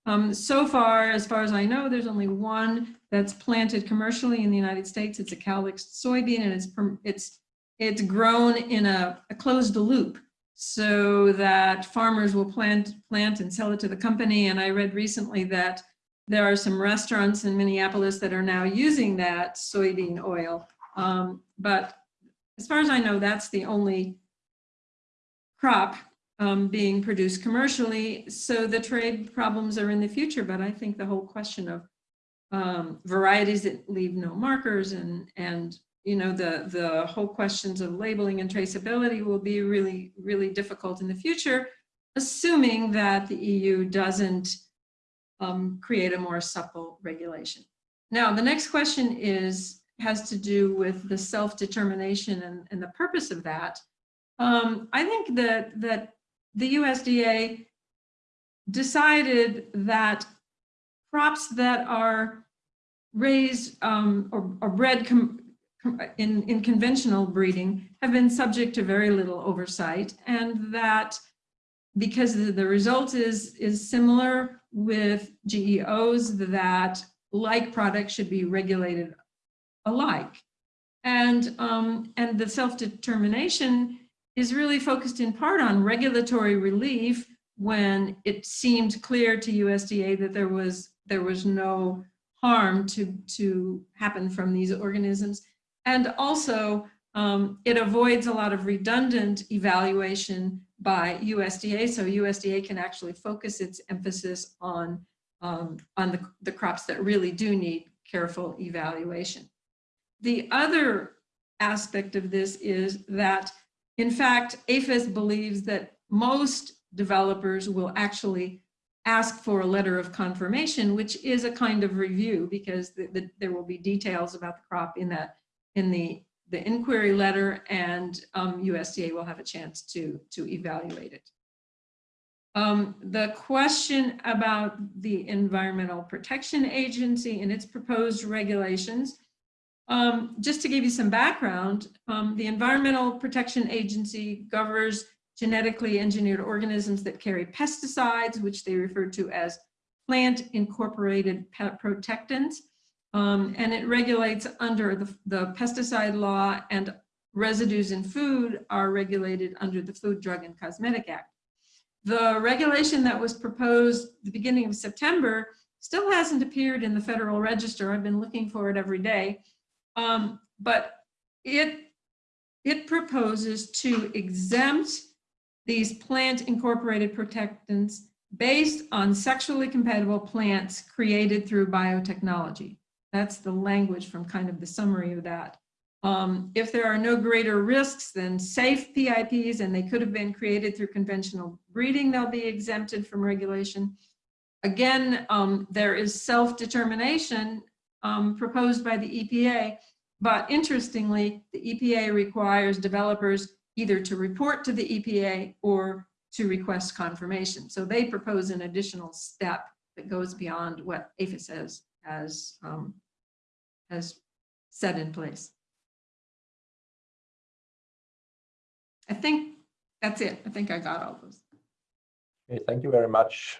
[SPEAKER 4] Um, so far, as far as I know, there's only one that's planted commercially in the United States. It's a Calyxt soybean, and it's it's it's grown in a, a closed loop so that farmers will plant plant and sell it to the company. And I read recently that there are some restaurants in Minneapolis that are now using that soybean oil. Um, but as far as I know, that's the only crop um, being produced commercially. So the trade problems are in the future, but I think the whole question of um, varieties that leave no markers and, and you know, the, the whole questions of labeling and traceability will be really, really difficult in the future, assuming that the EU doesn't um, create a more supple regulation. Now, the next question is, has to do with the self-determination and, and the purpose of that. Um, I think that, that the USDA decided that crops that are raised um, or, or, bred in, in conventional breeding have been subject to very little oversight and that because the result is, is similar with GEOs that like products should be regulated alike. And, um, and the self-determination is really focused in part on regulatory relief when it seemed clear to USDA that there was there was no harm to to happen from these organisms and also um, it avoids a lot of redundant evaluation by USDA so USDA can actually focus its emphasis on um, on the, the crops that really do need careful evaluation. The other aspect of this is that in fact, APHIS believes that most developers will actually ask for a letter of confirmation, which is a kind of review because the, the, there will be details about the crop in that in the the inquiry letter and um, USDA will have a chance to to evaluate it. Um, the question about the Environmental Protection Agency and its proposed regulations um, just to give you some background, um, the Environmental Protection Agency governs genetically engineered organisms that carry pesticides, which they refer to as plant incorporated protectants. Um, and it regulates under the, the pesticide law and residues in food are regulated under the Food, Drug, and Cosmetic Act. the regulation that was proposed the beginning of September still hasn't appeared in the Federal Register. I've been looking for it every day. Um, but it, it proposes to exempt these plant incorporated protectants based on sexually compatible plants created through biotechnology. That's the language from kind of the summary of that. Um, if there are no greater risks than safe PIPs and they could have been created through conventional breeding, they'll be exempted from regulation. Again, um, there is self-determination um, proposed by the EPA, but interestingly, the EPA requires developers either to report to the EPA or to request confirmation. So they propose an additional step that goes beyond what APHIS has, has, um, has set in place. I think that's it. I think I got all those.
[SPEAKER 2] Okay, thank you very much,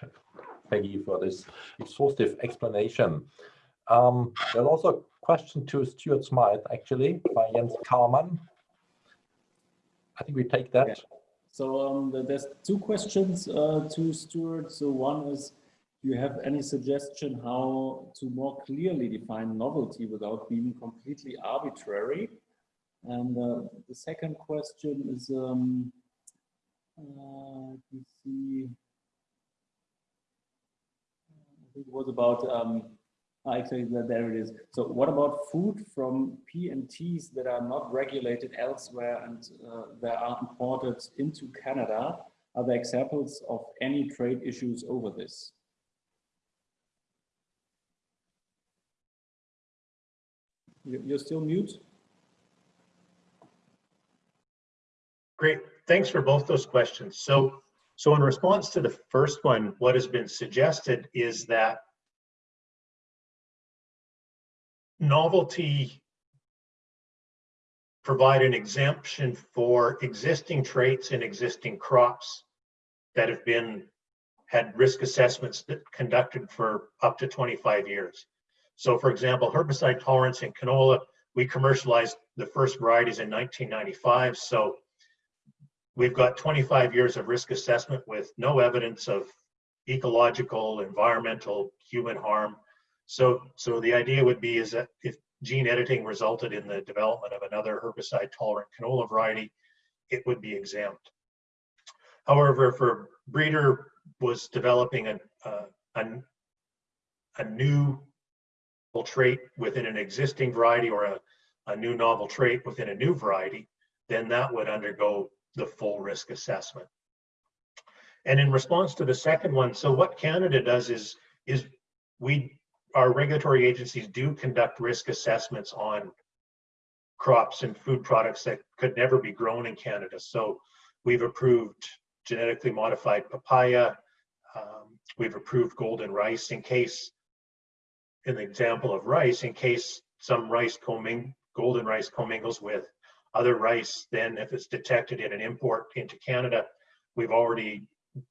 [SPEAKER 2] Peggy, for this exhaustive explanation. Um, there's also a question to Stuart Smyth, actually, by Jens Kahrmann. I think we take that.
[SPEAKER 1] Yeah. So um, the- there's two questions uh, to Stuart. So one is, do you have any suggestion how to more clearly define novelty without being completely arbitrary? And uh, the second question is, um, uh, let me see. I think it was about, um, actually, there there it is. So what about food from PNTs that are not regulated elsewhere and uh, that are imported into Canada? Are there examples of any trade issues over this? You're still mute?
[SPEAKER 5] Great. Thanks for both those questions. So, so in response to the first one, what has been suggested is that novelty provide an exemption for existing traits in existing crops that have been had risk assessments that conducted for up to 25 years. So for example, herbicide tolerance in canola, we commercialized the first varieties in 1995. So we've got 25 years of risk assessment with no evidence of ecological, environmental, human harm. So, so the idea would be is that if gene editing resulted in the development of another herbicide tolerant canola variety, it would be exempt. However, if a breeder was developing a, a, a, a new trait within an existing variety or a, a new novel trait within a new variety, then that would undergo the full risk assessment. And in response to the second one, so what Canada does is, is we, our regulatory agencies do conduct risk assessments on crops and food products that could never be grown in Canada. So we've approved genetically modified papaya. Um, we've approved golden rice in case, in the example of rice, in case some rice comming, golden rice commingles with other rice, then if it's detected in an import into Canada, we've already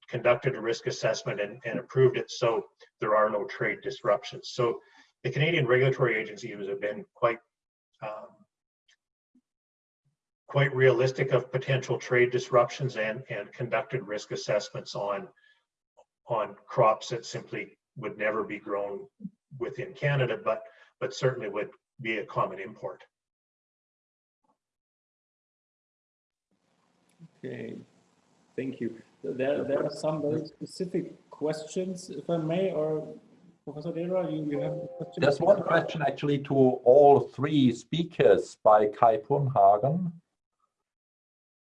[SPEAKER 5] conducted a risk assessment and, and approved it, so there are no trade disruptions. So the Canadian regulatory agencies have been quite um, quite realistic of potential trade disruptions and, and conducted risk assessments on, on crops that simply would never be grown within Canada, but, but certainly would be a common import.
[SPEAKER 1] Okay, thank you. There, there are some very specific questions, if I may, or Professor Dera, you, you have a question?
[SPEAKER 2] There's one question actually to all three speakers by Kai Purnhagen.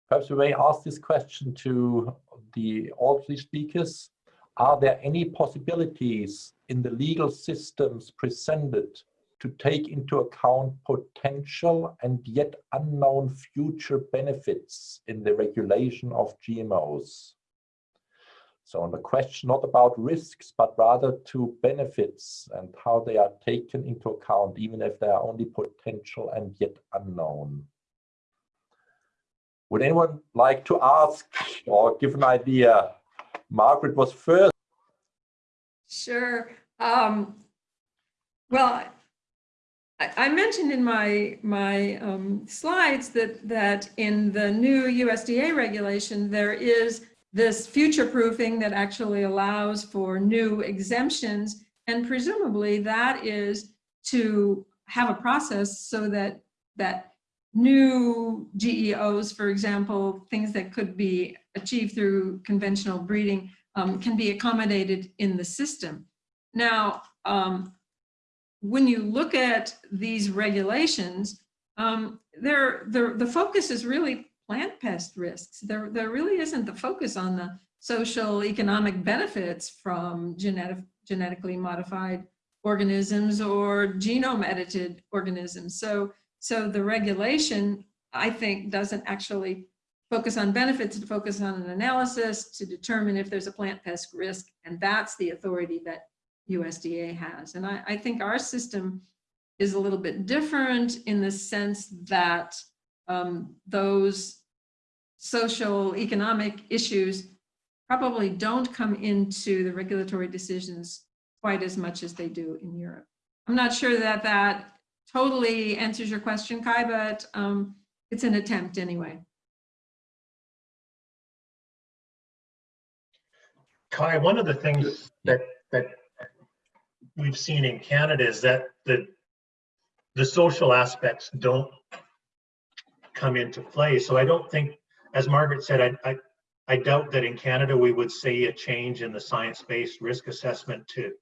[SPEAKER 2] Perhaps we may ask this question to the all three speakers. Are there any possibilities in the legal systems presented to take into account potential and yet unknown future benefits in the regulation of GMOs? So on the question not about risks, but rather to benefits and how they are taken into account, even if they are only potential and yet unknown. Would anyone like to ask or give an idea? Margaret was first.
[SPEAKER 4] Sure. Um, well, I, mentioned in my my um, slides that that in the new USDA regulation there is this future proofing that actually allows for new exemptions. And presumably that is to have a process so that that new GEOs, for example, things that could be achieved through conventional breeding um, can be accommodated in the system. Now, um, when you look at these regulations, um, there, the, the focus is really plant pest risks. There, there really isn't the focus on the social economic benefits from genetic, genetically modified organisms or genome edited organisms. So, so the regulation, I think, doesn't actually focus on benefits, to focus on an analysis to determine if there's a plant pest risk. And that's the authority that USDA has. And I, I think our system is a little bit different in the sense that um, those social economic issues probably don't come into the regulatory decisions quite as much as they do in Europe. I'm not sure that that totally answers your question, Kai, but um, it's an attempt anyway.
[SPEAKER 5] Kai, one of the things that that we've seen in Canada is that the the social aspects don't come into play. So I don't think, as Margaret said, I I, I doubt that in Canada we would see a change in the science-based risk assessment to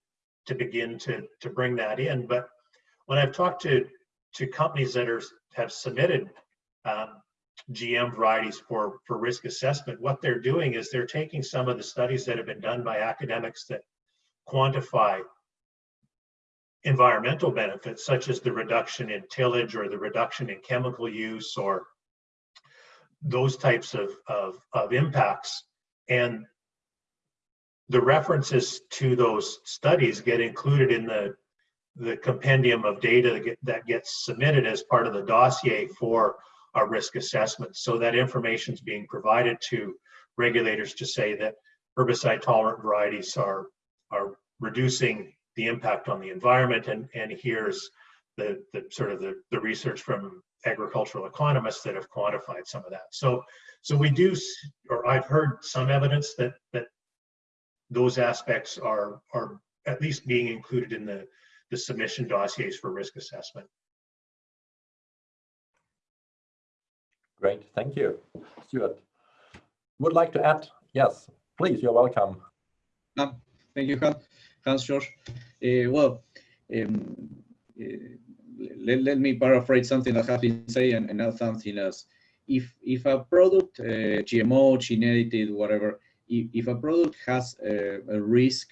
[SPEAKER 5] to begin to to bring that in. But when I've talked to to companies that are have submitted um, GM varieties for, for risk assessment, what they're doing is they're taking some of the studies that have been done by academics that quantify environmental benefits, such as the reduction in tillage or the reduction in chemical use or those types of, of, of impacts. And the references to those studies get included in the, the compendium of data that, get, that gets submitted as part of the dossier for a risk assessment. So that information is being provided to regulators to say that herbicide tolerant varieties are, are reducing the impact on the environment. And, and here's the, the sort of the, the research from agricultural economists that have quantified some of that. So, so we do, or I've heard some evidence that, that those aspects are, are at least being included in the, the submission dossiers for risk assessment.
[SPEAKER 2] Great, thank you. Stuart, would like to add? Yes, please, you're welcome.
[SPEAKER 3] Um, thank you, Hans George. Uh, well, um, uh, let, let me paraphrase something that has been said and, and add something else. If, if a product, uh, GMO, gene edited, whatever, if, if a product has a, a risk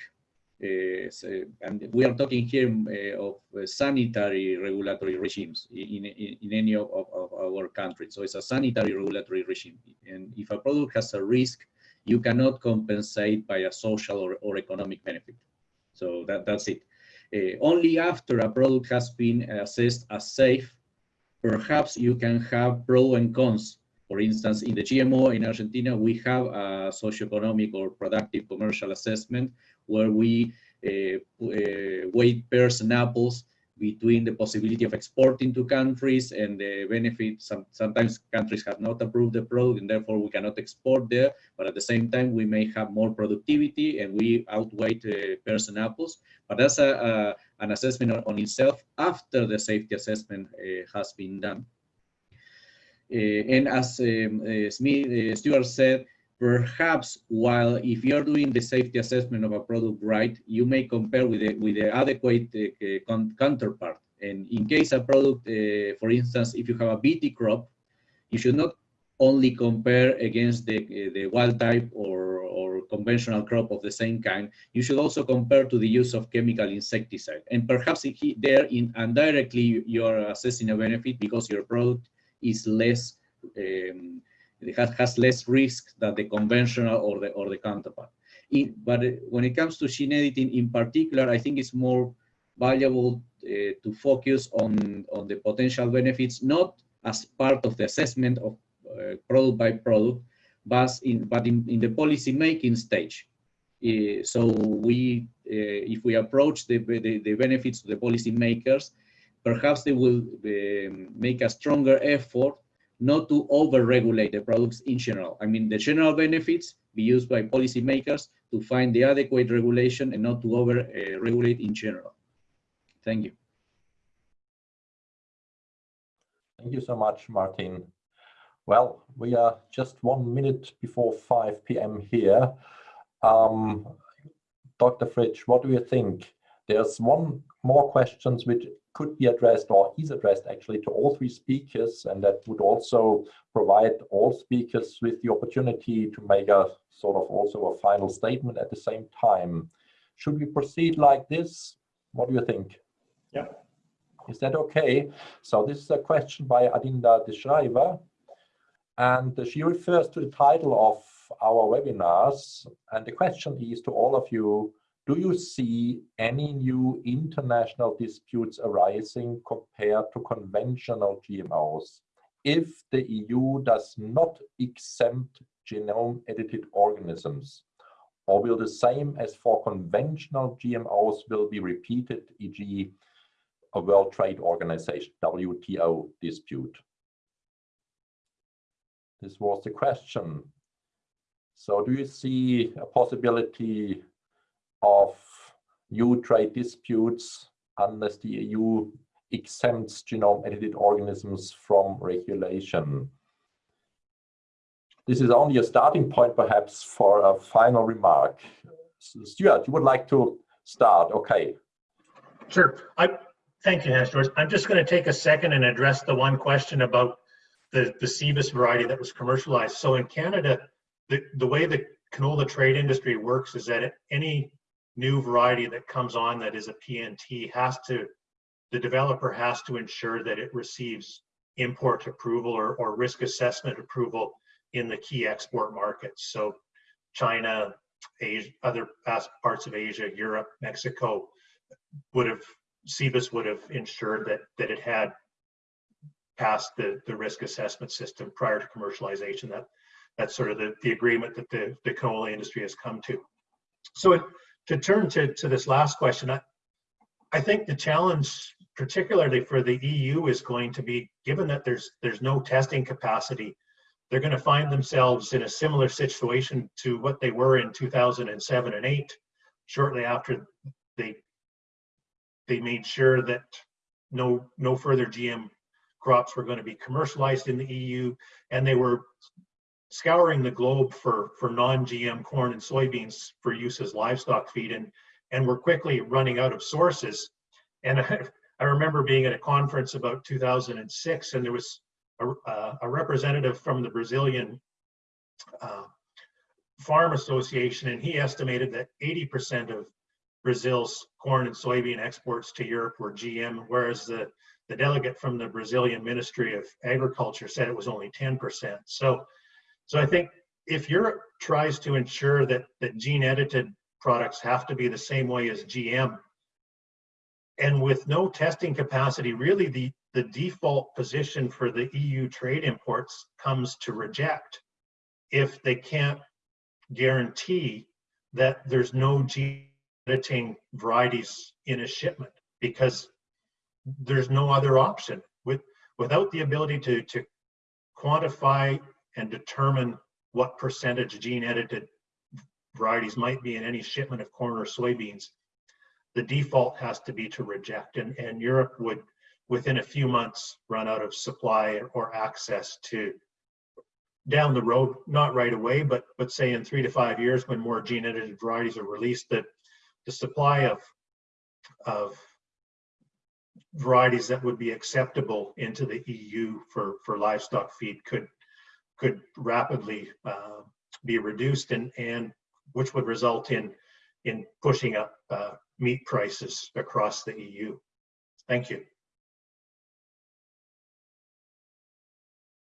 [SPEAKER 3] uh, so, and we are talking here uh, of uh, sanitary regulatory regimes in, in, in any of, of, of, our countries. So it's a sanitary regulatory regime. And if a product has a risk, you cannot compensate by a social or, or economic benefit. So that, that's it. Uh, only after a product has been assessed as safe, perhaps you can have pros and cons. For instance, in the GMO in Argentina, we have a socioeconomic or productive commercial assessment where we uh, uh, weight pears and apples between the possibility of exporting to countries and the benefit. Some, sometimes countries have not approved the product and therefore we cannot export there, but at the same time we may have more productivity and we outweigh uh, pears and apples. But that's a, an assessment on, itself after the safety assessment uh, has been done. Uh, and as um, Smyth, Stuart said, perhaps while if you're doing the safety assessment of a product right, you may compare with the, with the adequate uh, counterpart. And in case a product, uh, for instance, if you have a BT crop, you should not only compare against the, uh, the wild type or, or conventional crop of the same kind, you should also compare to the use of chemical insecticide. And perhaps there in indirectly you are assessing a benefit because your product is less um, it has, has less risk than the conventional or the, or the counterpart. It, but when it comes to gene editing in particular, I think it's more valuable uh, to focus on, on the potential benefits, not as part of the assessment of uh, product by product, but in, but in, in the policy making stage. Uh, so we, if we approach the, the, the, benefits to the policy makers, perhaps they will make a stronger effort not to over-regulate the products in general. I mean, the general benefits be used by policymakers to find the adequate regulation and not to over uh, regulate in general. Thank you.
[SPEAKER 2] Thank you so much, Martin. Well, we are just one minute before 5 p.m. here. Um, Dr. Fritsch, what do you think? There's one more questions which could be addressed or is addressed actually to all three speakers and that would also provide all speakers with the opportunity to make a sort of also a final statement at the same time. Should we proceed like this? What do you think?
[SPEAKER 1] Yeah.
[SPEAKER 2] Is that okay? So this is a question by Adinda de and she refers to the title of our webinars and the question is to all of you, do you see any new international disputes arising compared to conventional GMOs if the EU does not exempt genome edited organisms? Or will the same as for conventional GMOs will be repeated, e.g. a World Trade Organization, WTO dispute? This was the question. So do you see a possibility of new trade disputes unless the EU exempts genome edited organisms from regulation. This is only a starting point perhaps for a final remark. Stuart, you would like to start, okay.
[SPEAKER 5] Sure, I thank you, Hans George. I'm just going to take a second and address the one question about the, the Cibus variety that was commercialized. So in Canada, the, the way the canola trade industry works is that any new variety that comes on that is a PNT has to, the developer has to ensure that it receives import approval or, or risk assessment approval in the key export markets. So China, Asia, other parts of Asia, Europe, Mexico would have, Cibus would have ensured that, that it had passed the, the risk assessment system prior to commercialization. That, that's sort of the, the agreement that the, the canola industry has come to. So it, to turn to, to this last question, I, I think the challenge, particularly for the EU, is going to be given that there's there's no testing capacity, they're going to find themselves in a similar situation to what they were in 2007 and 8, shortly after they they made sure that no no further GM crops were going to be commercialized in the EU, and they were scouring the globe for, for non-GM corn and soybeans for use as livestock feed and, and we're quickly running out of sources. And I, I remember being at a conference about 2006 and there was a, uh, a representative from the Brazilian uh, Farm Association and he estimated that 80% of Brazil's corn and soybean exports to Europe were GM, whereas the, the delegate from the Brazilian Ministry of Agriculture said it was only 10%. So so I think if Europe tries to ensure that, that gene edited products have to be the same way as GM, and with no testing capacity, really the, the default position for the EU trade imports comes to reject if they can't guarantee that there's no gene editing varieties in a shipment because there's no other option. With, without the ability to, to quantify and determine what percentage gene edited varieties might be in any shipment of corn or soybeans, the default has to be to reject. And, and Europe would, within a few months, run out of supply or access to down the road, not right away, but but say in three to five years when more gene edited varieties are released, that the supply of of varieties that would be acceptable into the EU for, for livestock feed could could rapidly uh, be reduced and, and which would result in, in pushing up uh, meat prices across the EU. Thank you.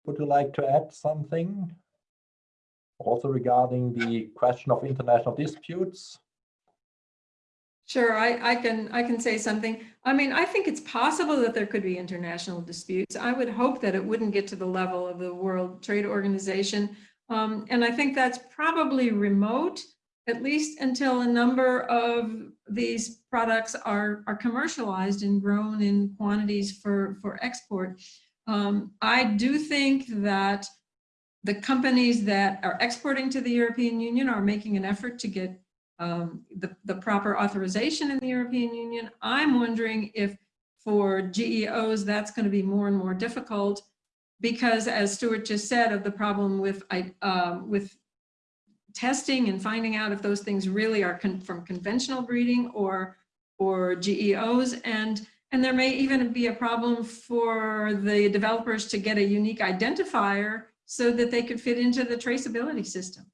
[SPEAKER 2] Would you like to add something? Also regarding the question of international disputes?
[SPEAKER 4] Sure, I, I can I can say something. I mean, I think it's possible that there could be international disputes. I would hope that it wouldn't get to the level of the World Trade Organization. Um, and I think that's probably remote, at least until a number of these products are, are commercialized and grown in quantities for, for export. Um, I do think that the companies that are exporting to the European Union are making an effort to get um, the, the proper authorization in the European Union. I'm wondering if for GEOs, that's going to be more and more difficult because as Stuart just said of the problem with, uh, with testing and finding out if those things really are con from conventional breeding or, or GEOs. And, and there may even be a problem for the developers to get a unique identifier so that they could fit into the traceability system.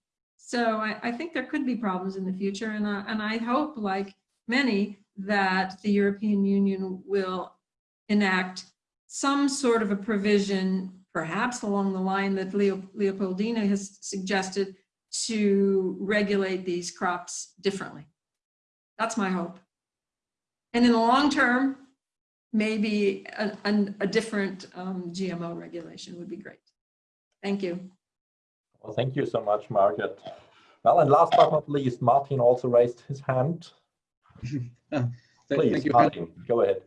[SPEAKER 4] So I, I think there could be problems in the future. And, and I hope, like many, that the European Union will enact some sort of a provision, perhaps along the line that Leo, Leopoldina has suggested, to regulate these crops differently. That's my hope. And in the long term, maybe a, a, a different um, GMO regulation would be great. Thank you.
[SPEAKER 2] Well, thank you so much, Margaret. Well, and last but not least, Martin also raised his hand. Please, thank you, Martin, go ahead.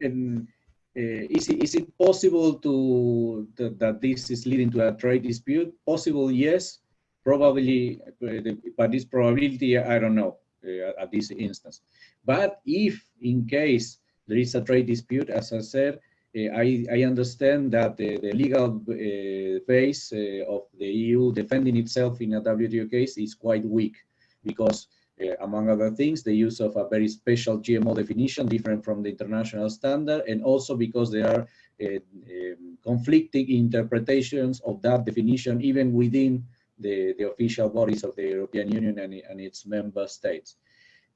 [SPEAKER 3] And uh, is, it, is it possible to that this is leading to a trade dispute? Possible, yes probably, but this probability, I don't know uh, at this instance. But if in case there is a trade dispute, as I said, uh, I, I, understand that the, the legal uh, base uh, of the EU defending itself in a WTO case is quite weak because uh, among other things, the use of a very special GMO definition different from the international standard, and also because there are uh, um, conflicting interpretations of that definition even within the, the official bodies of the European Union and, and its member states.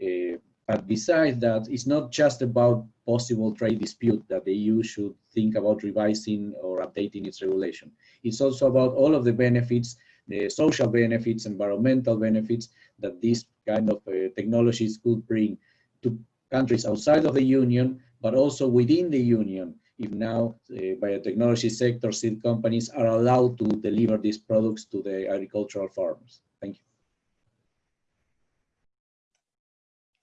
[SPEAKER 3] Uh, but besides that, it's not just about possible trade dispute that the EU should think about revising or updating its regulation. It's also about all of the benefits, the social benefits, environmental benefits that these kind of uh, technologies could bring to countries outside of the Union, but also within the Union if now uh, biotechnology sector seed companies are allowed to deliver these products to the agricultural farmers. Thank you.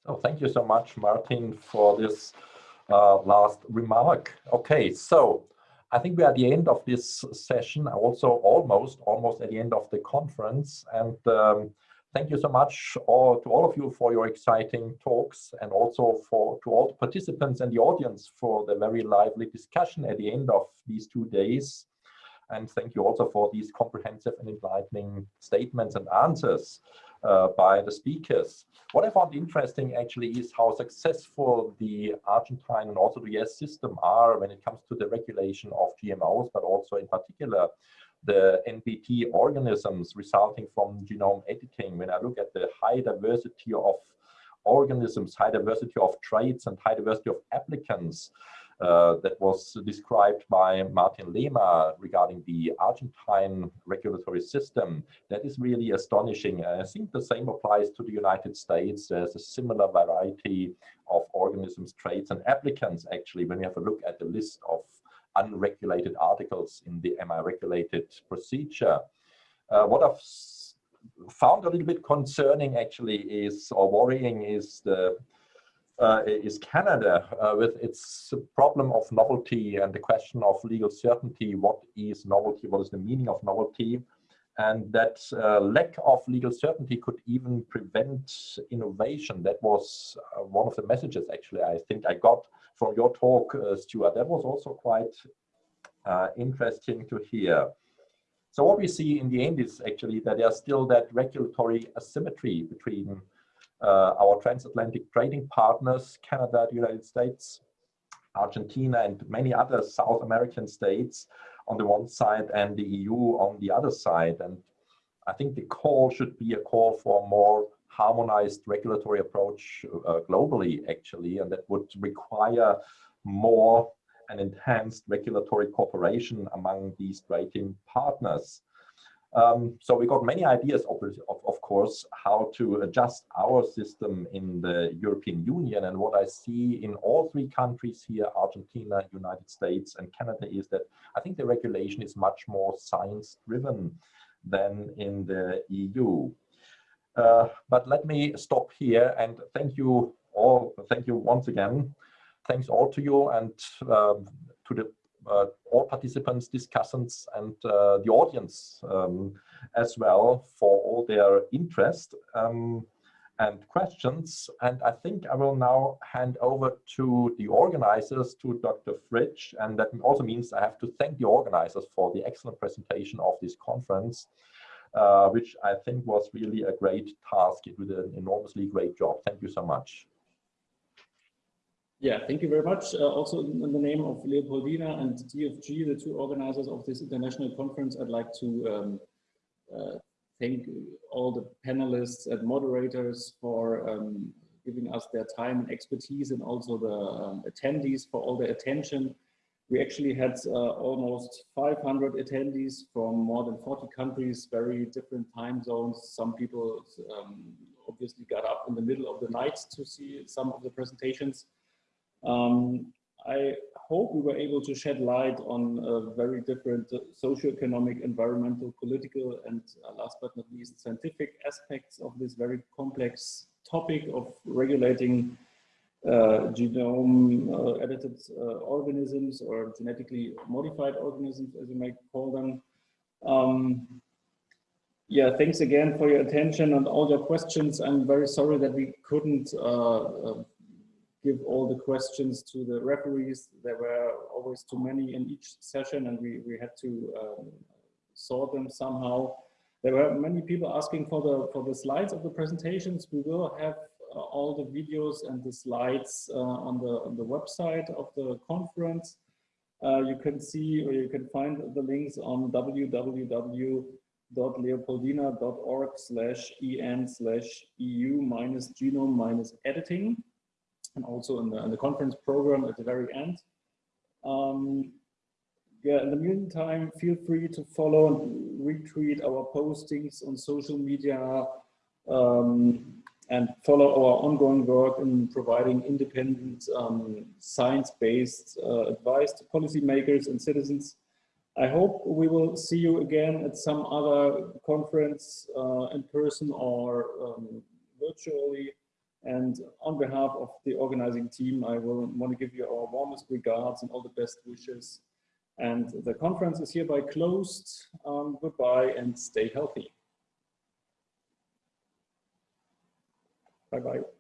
[SPEAKER 2] So thank you so much, Martin, for this uh, last remark. Okay, so I think we are at the end of this session, also almost, almost at the end of the conference. And um, Thank you so much all, to all of you for your exciting talks and also for to all the participants and the audience for the very lively discussion at the end of these two days. And thank you also for these comprehensive and enlightening statements and answers uh, by the speakers. What I found interesting actually is how successful the Argentine and also the US system are when it comes to the regulation of GMOs, but also in particular the NPT organisms resulting from genome editing, when I look at the high diversity of organisms, high diversity of traits and high diversity of applicants uh, that was described by Martin Lema regarding the Argentine regulatory system, that is really astonishing. I think the same applies to the United States. There's a similar variety of organisms, traits and applicants actually when we have a look at the list of unregulated articles in the Am I Regulated procedure. Uh, what I've found a little bit concerning actually is, or worrying is the uh, is Canada uh, with its problem of novelty and the question of legal certainty. What is novelty? What is the meaning of novelty? And that uh, lack of legal certainty could even prevent innovation. That was uh, one of the messages actually I think I got from your talk, uh, Stuart. That was also quite uh, interesting to hear. So what we see in the end is actually that there's still that regulatory asymmetry between uh, our transatlantic trading partners, Canada, the United States, Argentina, and many other South American states on the one side and the EU on the other side. And I think the call should be a call for a more harmonized regulatory approach uh, globally, actually, and that would require more and enhanced regulatory cooperation among these trading partners. Um, so we got many ideas, of, of, course, how to adjust our system in the European Union. And what I see in all three countries here, Argentina, United States, and Canada, is that I think the regulation is much more science-driven than in the EU. Uh, but let me stop here and thank you all. Thank you once again. Thanks all to you and um, to the all participants, discussants, and uh, the audience um, as well for all their interest um, and questions. And I think I will now hand over to the organizers, to Dr. Fritsch, and that also means I have to thank the organizers for the excellent presentation of this conference. Uh, which I think was really a great task. You did an enormously great job. Thank you so much.
[SPEAKER 1] Yeah, thank you very much. Uh, also in the name of Leopoldina and DFG, the two organizers of this international conference, I'd like to um, uh, thank all the panelists and moderators for um, giving us their time and expertise and also the um, attendees for all their attention. We actually had uh, almost 500 attendees from more than 40 countries, very different time zones. Some people um, obviously got up in the middle of the night to see some of the presentations. Um, I hope we were able to shed light on very different uh, socioeconomic, environmental, political, and uh, last but not least, scientific aspects of this very complex topic of regulating uh, genome uh, edited uh, organisms or genetically modified organisms, as you might call them. Um, yeah, thanks again for your attention and all your questions. I'm very sorry that we couldn't give all the questions to the referees. There were always too many in each session and we, we had to um, sort them somehow. There were many people asking for the, for the slides of the presentations. We will have uh, all the videos and the slides uh, on, the, on the website of the conference. Uh, you can see or you can find the links on www.leopoldina.org slash en slash eu minus genome minus editing and also in the, in the conference program at the very end. Um, yeah, in the meantime, feel free to follow and retweet our postings on social media um, and follow our ongoing work in providing independent um, science-based uh, advice to policymakers and citizens. I hope we will see you again at some other conference uh, in person or um, virtually. And on behalf of the organizing team, I will want to give you our warmest regards and all the best wishes. And the conference is hereby closed. Um, goodbye and stay healthy. Bye-bye.